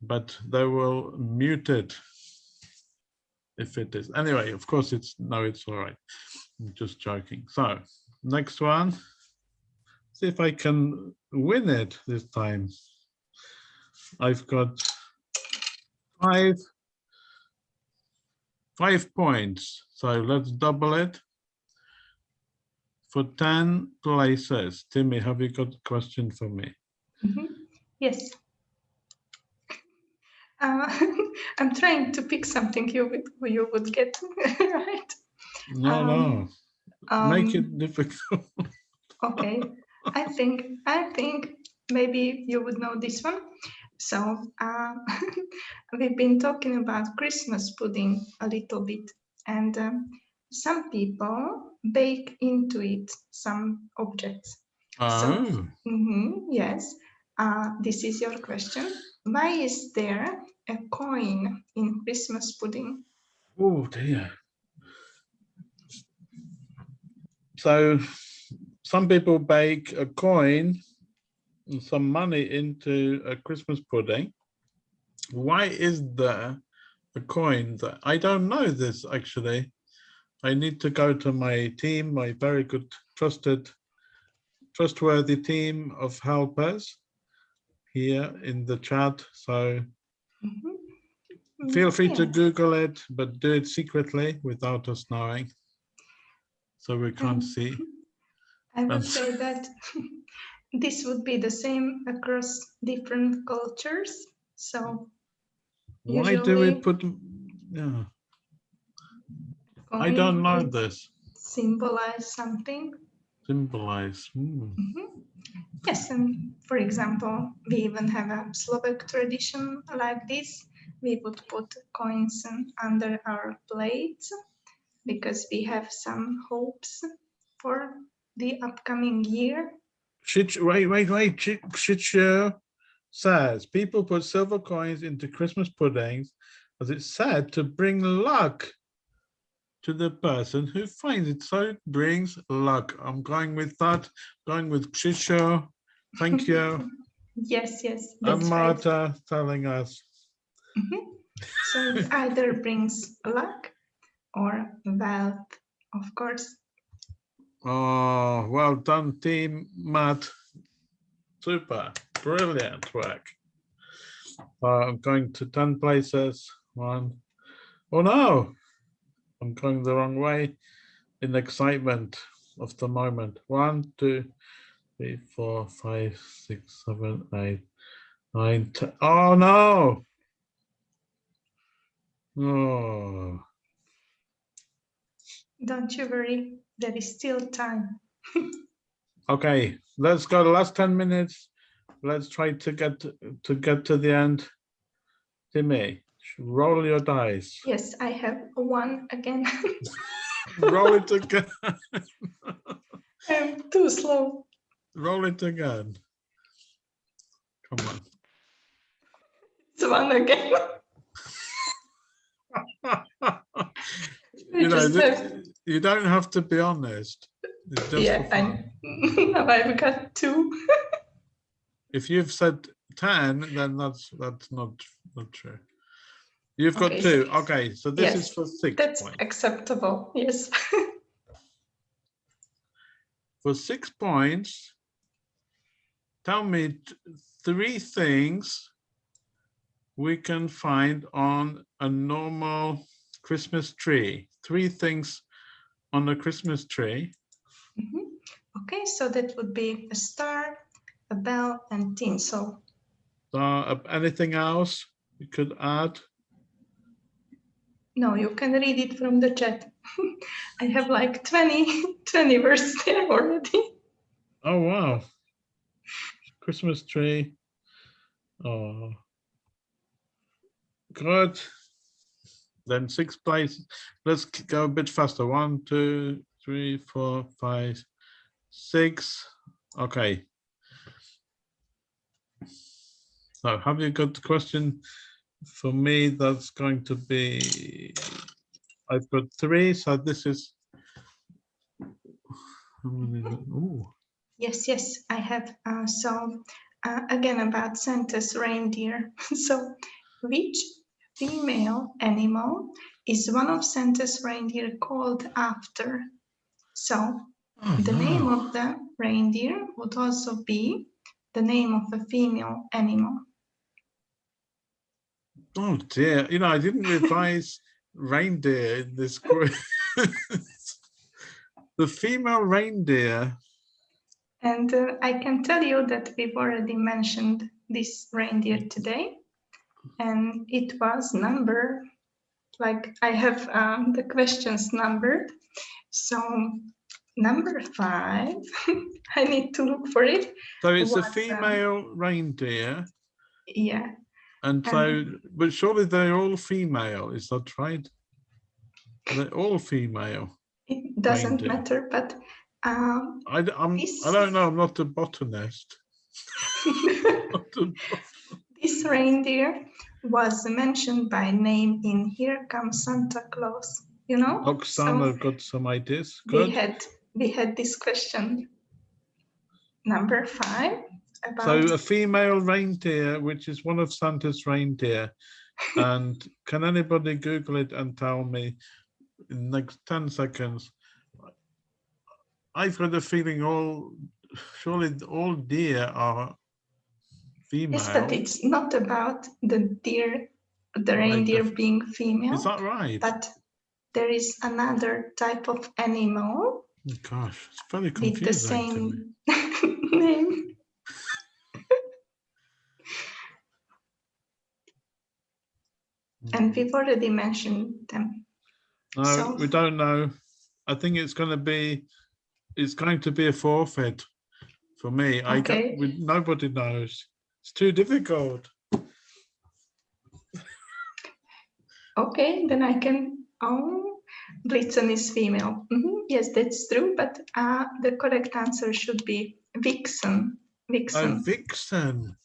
but they will mute it if it is. Anyway, of course, it's no, it's all right. I'm just joking. So next one. See if I can win it this time. I've got five five points. So let's double it for 10 places. Timmy, have you got a question for me? Mhm. Yes. Uh, I'm trying to pick something you would you would get right. No, Um, no, make Um, it difficult. Okay, I think I think maybe you would know this one. So uh, we've been talking about Christmas pudding a little bit, and um, some people bake into it some objects. Oh, Mhm, yes, uh, this is your question. Why is there a coin in Christmas pudding? oh dear. So some people bake a coin some money into a Christmas pudding. Why is there a coin that I don't know this actually? I need to go to my team, my very good trusted, trustworthy team of helpers here in the chat. So Mhm. feel free to Google it, but do it secretly without us knowing. so we can't Um, see. I would And- say that this would be the same across different cultures. So Why do we put, yeah, I don't know this. Symbolize something. Symbolize. hmm. Mhm. Yes, and for example, we even have a Slovak tradition like this. We would put coins under our plates because we have some hopes for the upcoming year. Shich, wait, wait, wait. Shi- says people put silver coins into Christmas puddings as it's said to bring luck to the person who finds it. So it brings luck. I'm going with that. Going with Shicho. Thank you. Yes, yes, and that's right. Telling us. Mhm. So it either brings luck or wealth, of course. Oh, well done, team Matt. Super, brilliant work. Uh, I'm going to 10 places. One. Oh no, I'm going the wrong way in excitement of the moment. One, two, three, four, five, six, seven, eight, nine, ten. Oh no. Oh, Don't you worry, there is still time. okay, let's go the last 10 minutes. Let's try to get to, to get to the end. Timmy, roll your dice. Yes, I have one again. roll it again. I'm too slow. roll it again. Come on. It's one again. you know, just th- have- you don't have to be honest. It's just yeah. I now I've got two. If you've said 10, then that's that's not not true. You've got Okay, two. Okay, so this is for six That's points. acceptable. Yes. For six points, tell me three things we can find on a normal Christmas tree. Three things on the Christmas tree. Mhm. Okay, so that would be a star, a bell, and tinsel. Uh, anything else you could add? No, you can read it from the chat. I have like 20, 20 words there already. Oh, wow. Christmas tree. Oh. Good. Then six places. Let's go a bit faster. One, two, three, four, five, six. Okay. So have you got the question for me? That's going to be, I've got three, so this is. Ooh. Yes, yes, I have. Uh, so uh, again about Santa's reindeer. so which female animal is one of Santa's reindeer called after? So Oh, the name of the reindeer would also be the name of a female animal. Oh dear, you know, I didn't revise reindeer in this quiz. the female reindeer, And uh, I can tell you that we've already mentioned this reindeer today, and it was number, like I have um, the questions numbered. So number five, I need to look for it. so it's a Was, um, female reindeer, Yeah, and so, but surely they're all female, is that right? They're all female. it doesn't Reindeer. matter, but um, I, I'm, This- I don't know, I'm not a botanist. Not a- this reindeer was mentioned by name in Here Comes Santa Claus. You know, So- Oksana got some ideas, we had we had this question number five about So a female reindeer, which is one of Santa's reindeer. And can anybody Google it and tell me in the next 10 seconds? I've got a feeling all, surely all deer are female. yes, but it's not about the deer, the Like reindeer the- being female, Is that right? but there is another type of animal oh, Gosh, it's very with the confusing. to me. same name. And mm. we've already mentioned them. No, So- we don't know. I think it's going to be, it's going to be a forfeit for me. I Okay. don't, we, nobody knows. It's too difficult. Okay, then I can, oh, Blitzen is female. Mhm, Yes, that's true, but uh, the correct answer should be Vixen. Oh, Vixen. Vixen.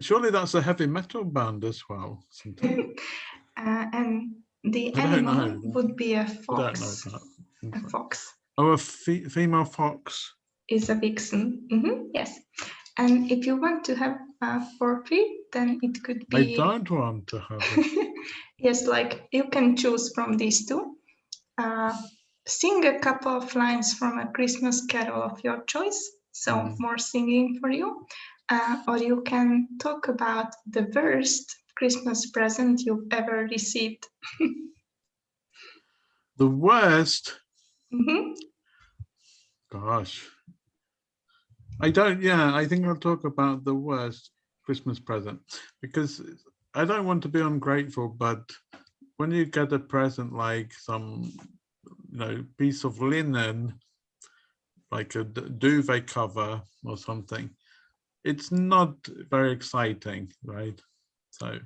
Surely that's a heavy metal band as well. Uh, and the I animal would be a I don't know fox. A fox Oh, a fe- female fox. is a vixen. Mhm, Yes. And if you want to have a forfeit, then it could be... I don't want to have it. yes, like you can choose from these two. Uh, sing a couple of lines from a Christmas carol of your choice. So Mm. more singing for you. Uh, or you can talk about the worst Christmas present you've ever received. The worst Mhm. Gosh. I don't, yeah, I think I'll talk about the worst Christmas present because I don't want to be ungrateful, but when you get a present like some, you know, piece of linen, like a duvet cover or something, it's not very exciting, right? So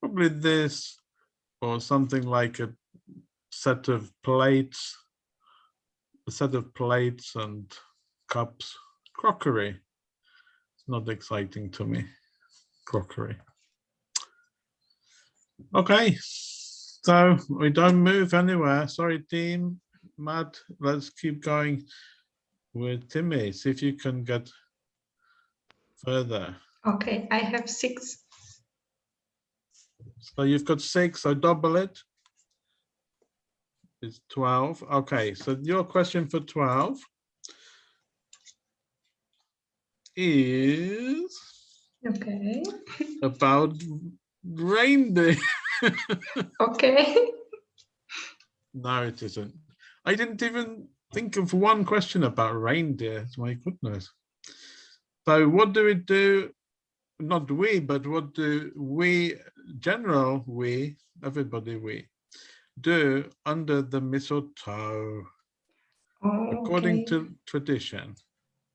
probably this or something like a set of plates a set of plates and cups, crockery. It's not exciting to me, crockery. Okay, so we don't move anywhere. Sorry, team. Matt, let's keep going with Timmy. See if you can get further. Okay, I have six. So you've got six, so double it. It's 12. Okay, so your question for 12 is Okay. about reindeer. Okay. No, it isn't. I didn't even think of one question about reindeer. My goodness. So what do we do? Not we, but what do we, general we, everybody we, do under the mistletoe, Oh, according okay. to tradition?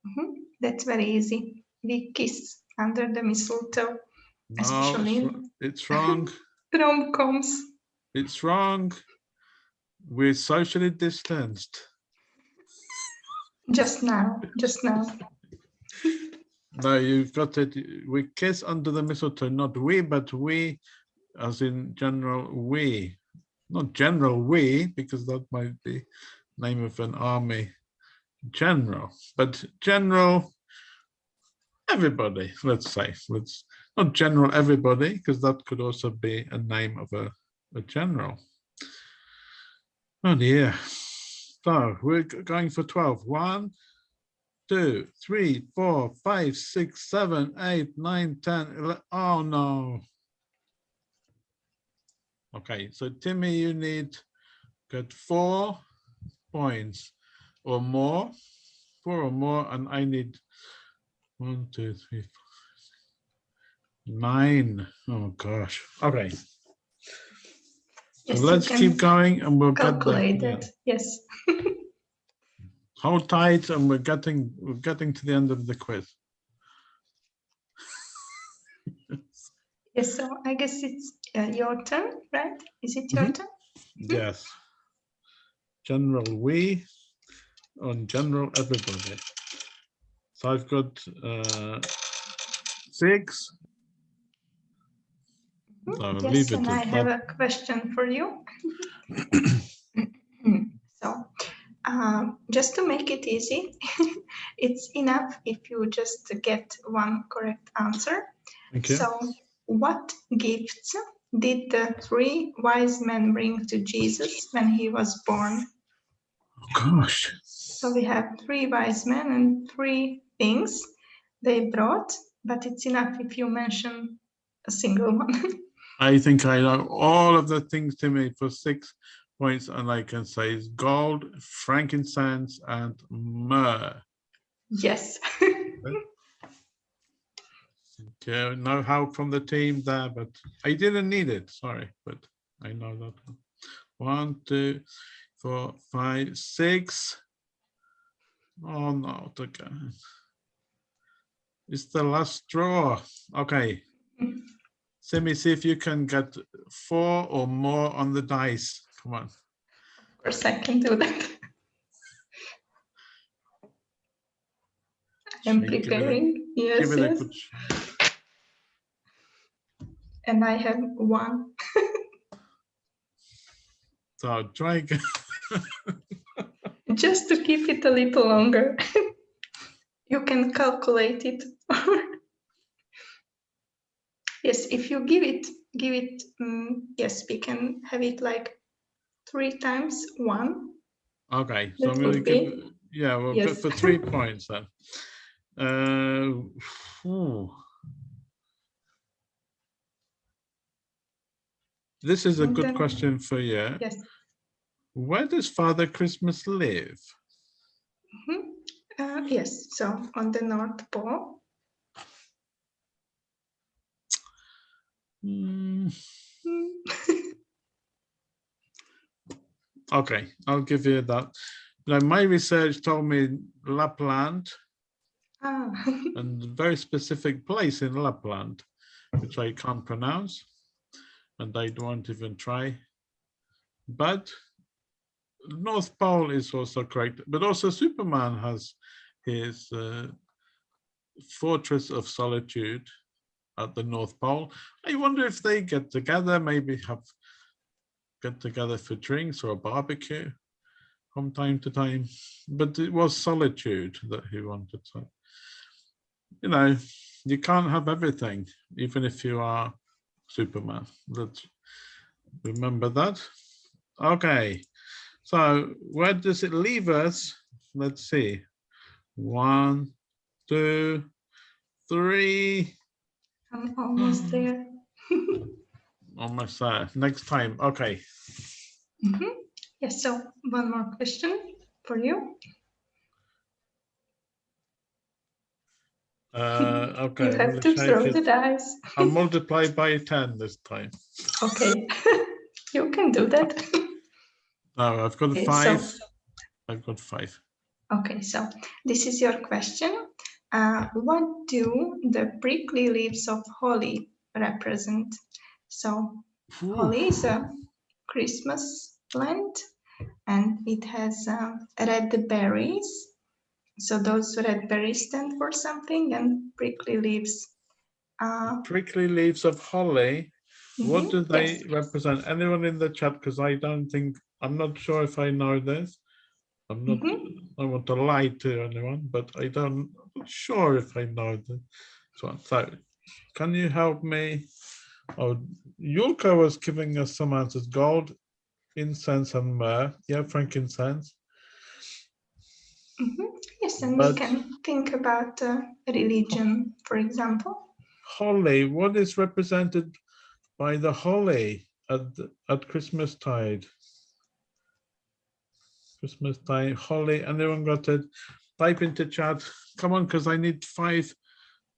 Mhm, That's very easy. We kiss under the mistletoe, No, especially it's, it's wrong. rom-coms. It's wrong. We're socially distanced. Just now, just now. No, you've got it. We kiss under the mistletoe, not we, but we, as in general we, not general we, because that might be name of an army. General, but general everybody. Let's say let's not general everybody, because that could also be a name of a, a general. Oh dear. So we're going for 12. One, two, three, four, five, six, seven, eight, nine, ten. Oh no. Okay, so Timmy, you need get four points or more, four or more, and I need one, two, three, four, six, nine. Oh gosh. Okay, so Yes, you let's keep going and we'll get there. Yes. Hold tight and we're getting, we're getting to the end of the quiz. Yes. So I guess it's uh, your turn, right? Is it your Mhm. turn? Yes. General we on general everybody. So I've got uh, six. Mhm. So Yes, and I have that. a question for you. so, um, just to make it easy, it's enough if you just get one correct answer. You. So, what gifts did the three wise men bring to Jesus when he was born? Gosh, So, we have three wise men and three things they brought, but it's enough if you mention a single one. I think I know all of the things to me for six points and I can say is gold, frankincense and myrrh. Yes. Okay, no help from the team there, but I didn't need it, sorry, but I know that. One, two, four, five, six. Oh no, okay. It's the last straw. Okay. Simi, see if you can get four or more on the dice. Come on. Of course, I can do that. I'm Shake it a- preparing. Yes, yes. And I have one. So try again. Just to keep it a little longer. you can calculate it. yes, if you give it, give it, mm, yes, we can have it like three times one. Okay, so That I'm gonna give, be- yeah, we'll Yes. for three points then. Uh. This is a good question for you. Yes. Where does Father Christmas live? Mhm. Uh, yes, so on the North Pole. Hmm, Mm, Okay, I'll give you that. Now, my research told me Lapland ah, and a very specific place in Lapland, which I can't pronounce, and I won't even try. But North Pole is also correct, but also Superman has his uh, Fortress of Solitude at the North Pole. I wonder if they get together, maybe have get together for drinks or a barbecue from time to time. But it was solitude that he wanted. So you know, you can't have everything, even if you are Superman. Let's remember that. Okay, so where does it leave us? Let's see. One, two, three, I'm almost there. almost there. Next time. Okay. Mhm. Yes, so one more question for you. Uh, okay. you have gonna throw it. the dice. I'll multiply by 10 this time. Okay, you can do that. No, I've got Okay, so- five. I've got five. Okay, so this is your question. Uh, what do the prickly leaves of holly represent? So Ooh, holly is a Christmas plant and it has uh, red berries. So those red berries stand for something and prickly leaves. Uh, Prickly leaves of holly. What mhm, do they yes. represent? Anyone in the chat? Because I don't think, I'm not sure if I know this. I'm not, Mhm. I want to lie to anyone, but I don't, I'm not sure if I know this. So, so can you help me? Oh, Yulka was giving us some answers, gold, incense and myrrh. Yeah, frankincense. Mhm, Yes, and But- we can think about uh, religion, for example. Holly, what is represented by the holly at, at Christmas tide? Christmas time, holly, anyone got it? Type into chat, come on, because I need five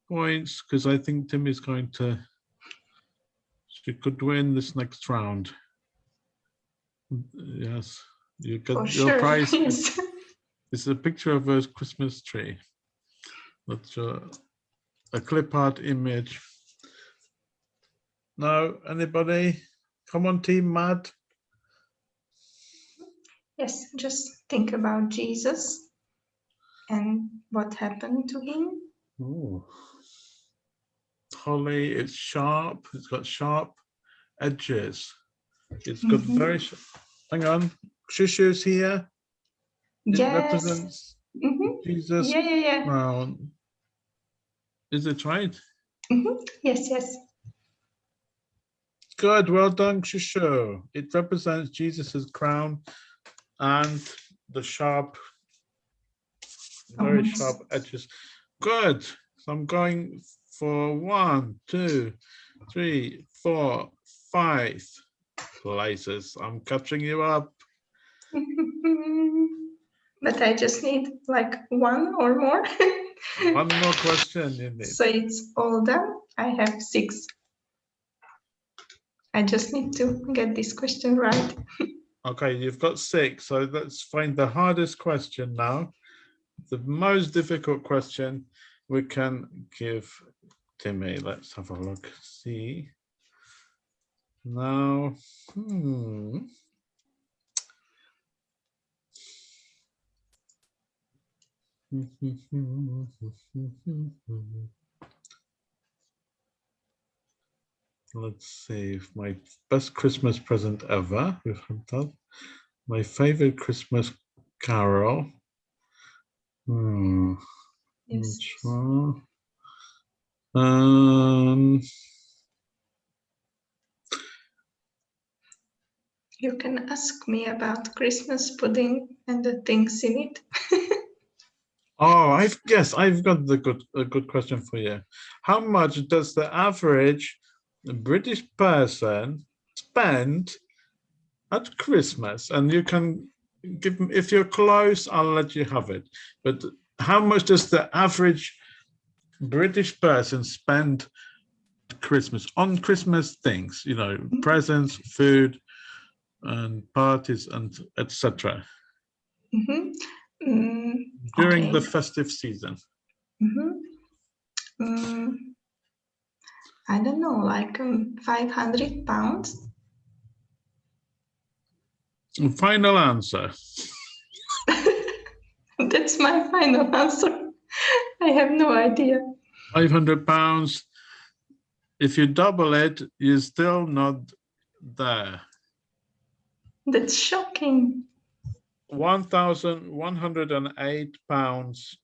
points, because I think Tim is going to, she could win this next round. Yes, you For get your sure. prize. yes. It's a picture of a Christmas tree. That's a, a clip art image. Now, anybody? Come on, team Matt. Yes, just think about Jesus and what happened to him. Ooh. Holly, it's sharp. It's got sharp edges. It's got Mhm. very. sh- Hang on, Shushu's here. It Yes. represents Mhm. Jesus Yeah, yeah, yeah. crown. Is it right? Mhm. Yes, yes. Good, well done, Shushu. It represents Jesus's crown and the sharp, very Almost. sharp edges. Good. So I'm going for one, two, three, four, five places. I'm catching you up. but I just need like one or more. One more question you need. so it's all done. I have six. I just need to get this question right. Okay, you've got six, so let's find the hardest question now. The most difficult question we can give Timmy. Let's have a look, see. Now, hmm. Let's see if my best Christmas present ever. We've had that. My favorite Christmas carol. Hmm. Yes. Um, You can ask me about Christmas pudding and the things in it. oh, I've guess I've got the good a good question for you. How much does the average British person spend at Christmas? And you can give if you're close, I'll let you have it. But how much does the average British person spend at Christmas on Christmas things? You know, presents, food, and parties, and etc. Mhm. Mm, During the festive season. mhm. I don't know, like um, 500 pounds. Final answer. That's my final answer. I have no idea. 500 pounds. If you double it, you're still not there. That's shocking. 1,108 pounds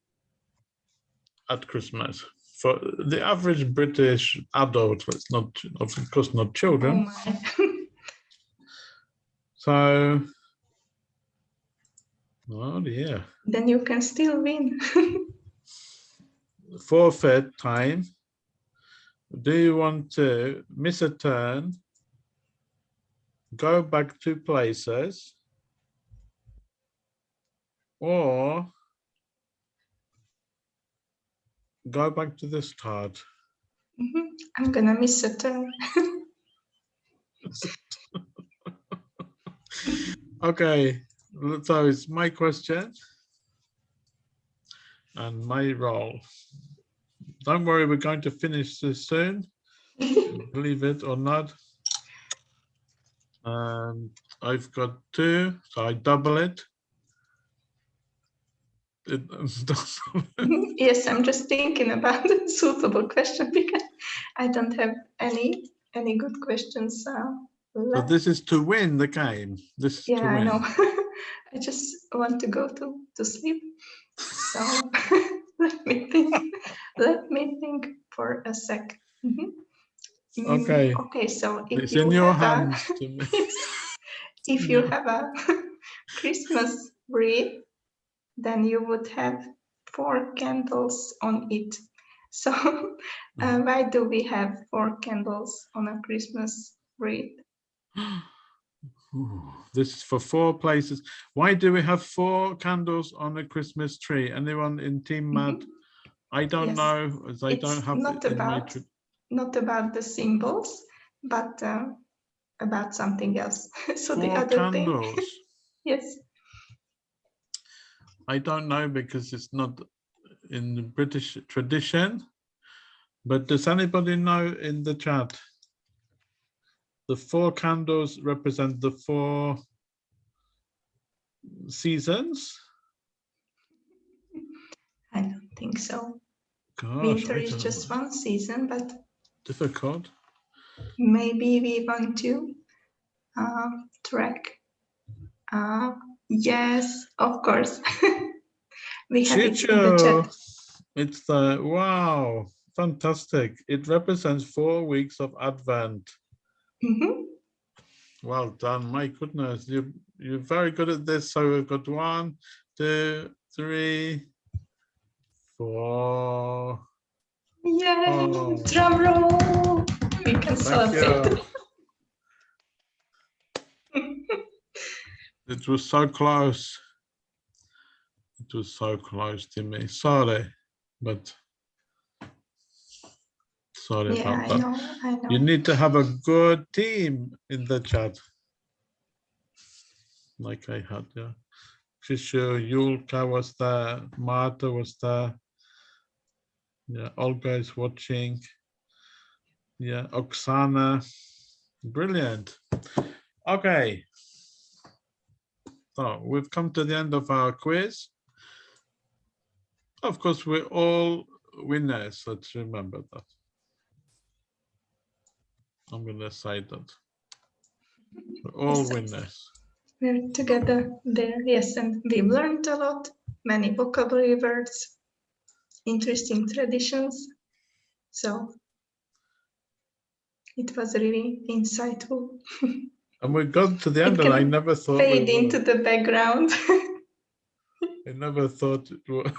at Christmas for the average British adult. It's not, of course, not Oh children. my. So, oh dear, then you can still win. forfeit time. Do you want to miss a turn? Go back two places? Or go back to the start? Mhm. I'm gonna miss a turn. Okay, so it's my question and my role. Don't worry, we're going to finish this soon, believe it or not. And I've got two, so I double it. Yes, I'm just thinking about a suitable question because I don't have any any good questions. Uh, But this is to win the game. This is to yeah, I know. I just want to go to to sleep. So let me think. let me think for a sec. Mhm. Mm, Okay. Okay. So if It's you in your have a- hands. Timmy. if you have a Christmas wreath, then you would have four candles on it. So uh, why do we have four candles on a Christmas wreath? Ooh, This is for four places. Why do we have four candles on a Christmas tree? Anyone in Team Matt? I don't Yes. know, as I It's don't have not it in my. about not about the symbols, but uh, about something else. so the Four other thing, candles. yes, I don't know because it's not in the British tradition. But does anybody know in the chat? The four candles represent the four seasons? I don't think so. Gosh, Winter is just one season, but difficult. maybe we want to uh, track. Uh, yes, of course. we have it in the chat. it's the wow, fantastic. It represents four weeks of Advent. Mhm. Well done, my goodness, you you're very good at this. So we've got one, two, three, four. Yay! Oh. Drum roll! We can Thank celebrate. you. It was so close. It was so close to me. Sorry, but sorry Yeah, about I that. know, I know. You need to have a good team in the chat. Like I had, yeah. Krisha, Yulka was there, Marta was there. Yeah, Olga is watching. Yeah, Oksana. Brilliant. Okay. So we've come to the end of our quiz. Of course, we're all winners. Let's remember that. I'm gonna say that. We're all winners. We're together there, yes, and we've learned a lot, many vocabulary words, interesting traditions. So it was really insightful. And we got to the end and I never thought we Fade into the background. I never thought it would.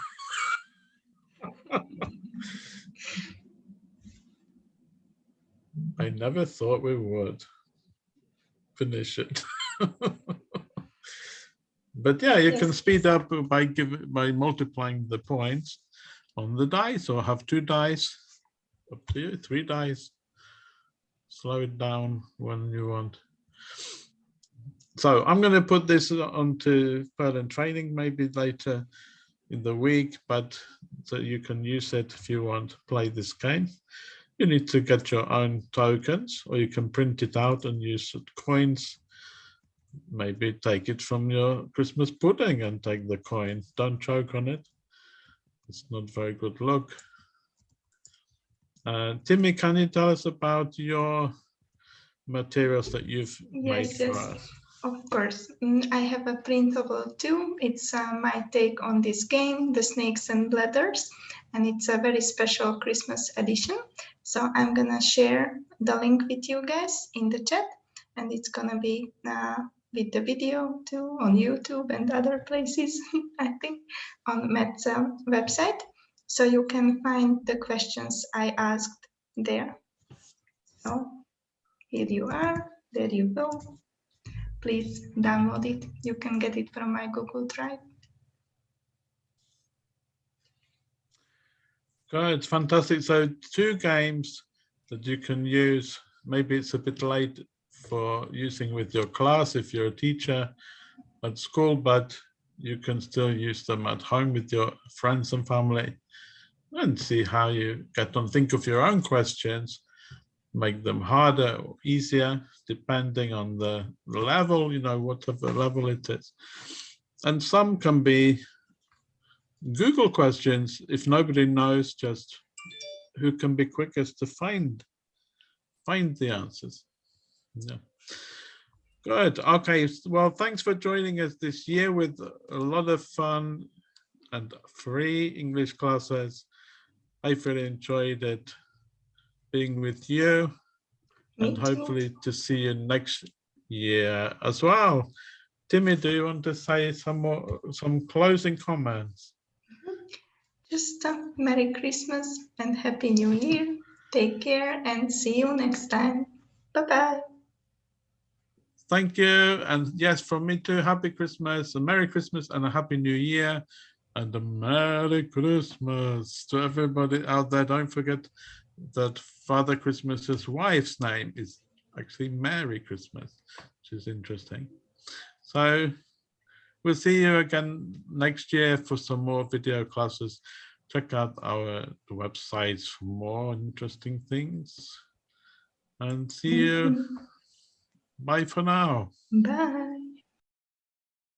I never thought we would finish it. But yeah, you can speed up by giving, by multiplying the points on the dice or have two dice. Up to you, three dice. Slow it down when you want. So I'm going to put this onto further training maybe later in the week, but so you can use it if you want to play this game. You need to get your own tokens or you can print it out and use coins. Maybe take it from your Christmas pudding and take the coin. Don't choke on it. It's not very good look. Uh, Timmy, can you tell us about your materials that you've made Yes, for yes. us? Of course, Mm, I have a printable too. It's uh, my take on this game, The Snakes and Bladders, and it's a very special Christmas edition. So I'm gonna share the link with you guys in the chat, and it's gonna be uh, with the video too on YouTube and other places, I think, on Matt's um, website. So you can find the questions I asked there. So here you are, there you go please download it. You can get it from my Google Drive. Good, fantastic. So two games that you can use. Maybe it's a bit late for using with your class if you're a teacher at school, but you can still use them at home with your friends and family and see how you get on. Think of your own questions, make them harder or easier, depending on the level, you know, whatever level it is. And some can be Google questions, if nobody knows just who can be quickest to find find the answers. Yeah. Good. Okay. Well, thanks for joining us this year with a lot of fun and free English classes. I really enjoyed it being with you Me and too. hopefully to see you next year as well. Timmy, do you want to say some more, some closing comments? Mm-hmm. Just a Merry Christmas and Happy New Year. Take care and see you next time. Bye bye. Thank you. And yes, from me too, happy Christmas, a Merry Christmas and a Happy New Year and a Merry Christmas to everybody out there. Don't forget that Father Christmas's wife's name is actually Mary Christmas, which is interesting. So we'll see you again next year for some more video classes. Check out our websites for more interesting things. And see you. Bye for now. Bye.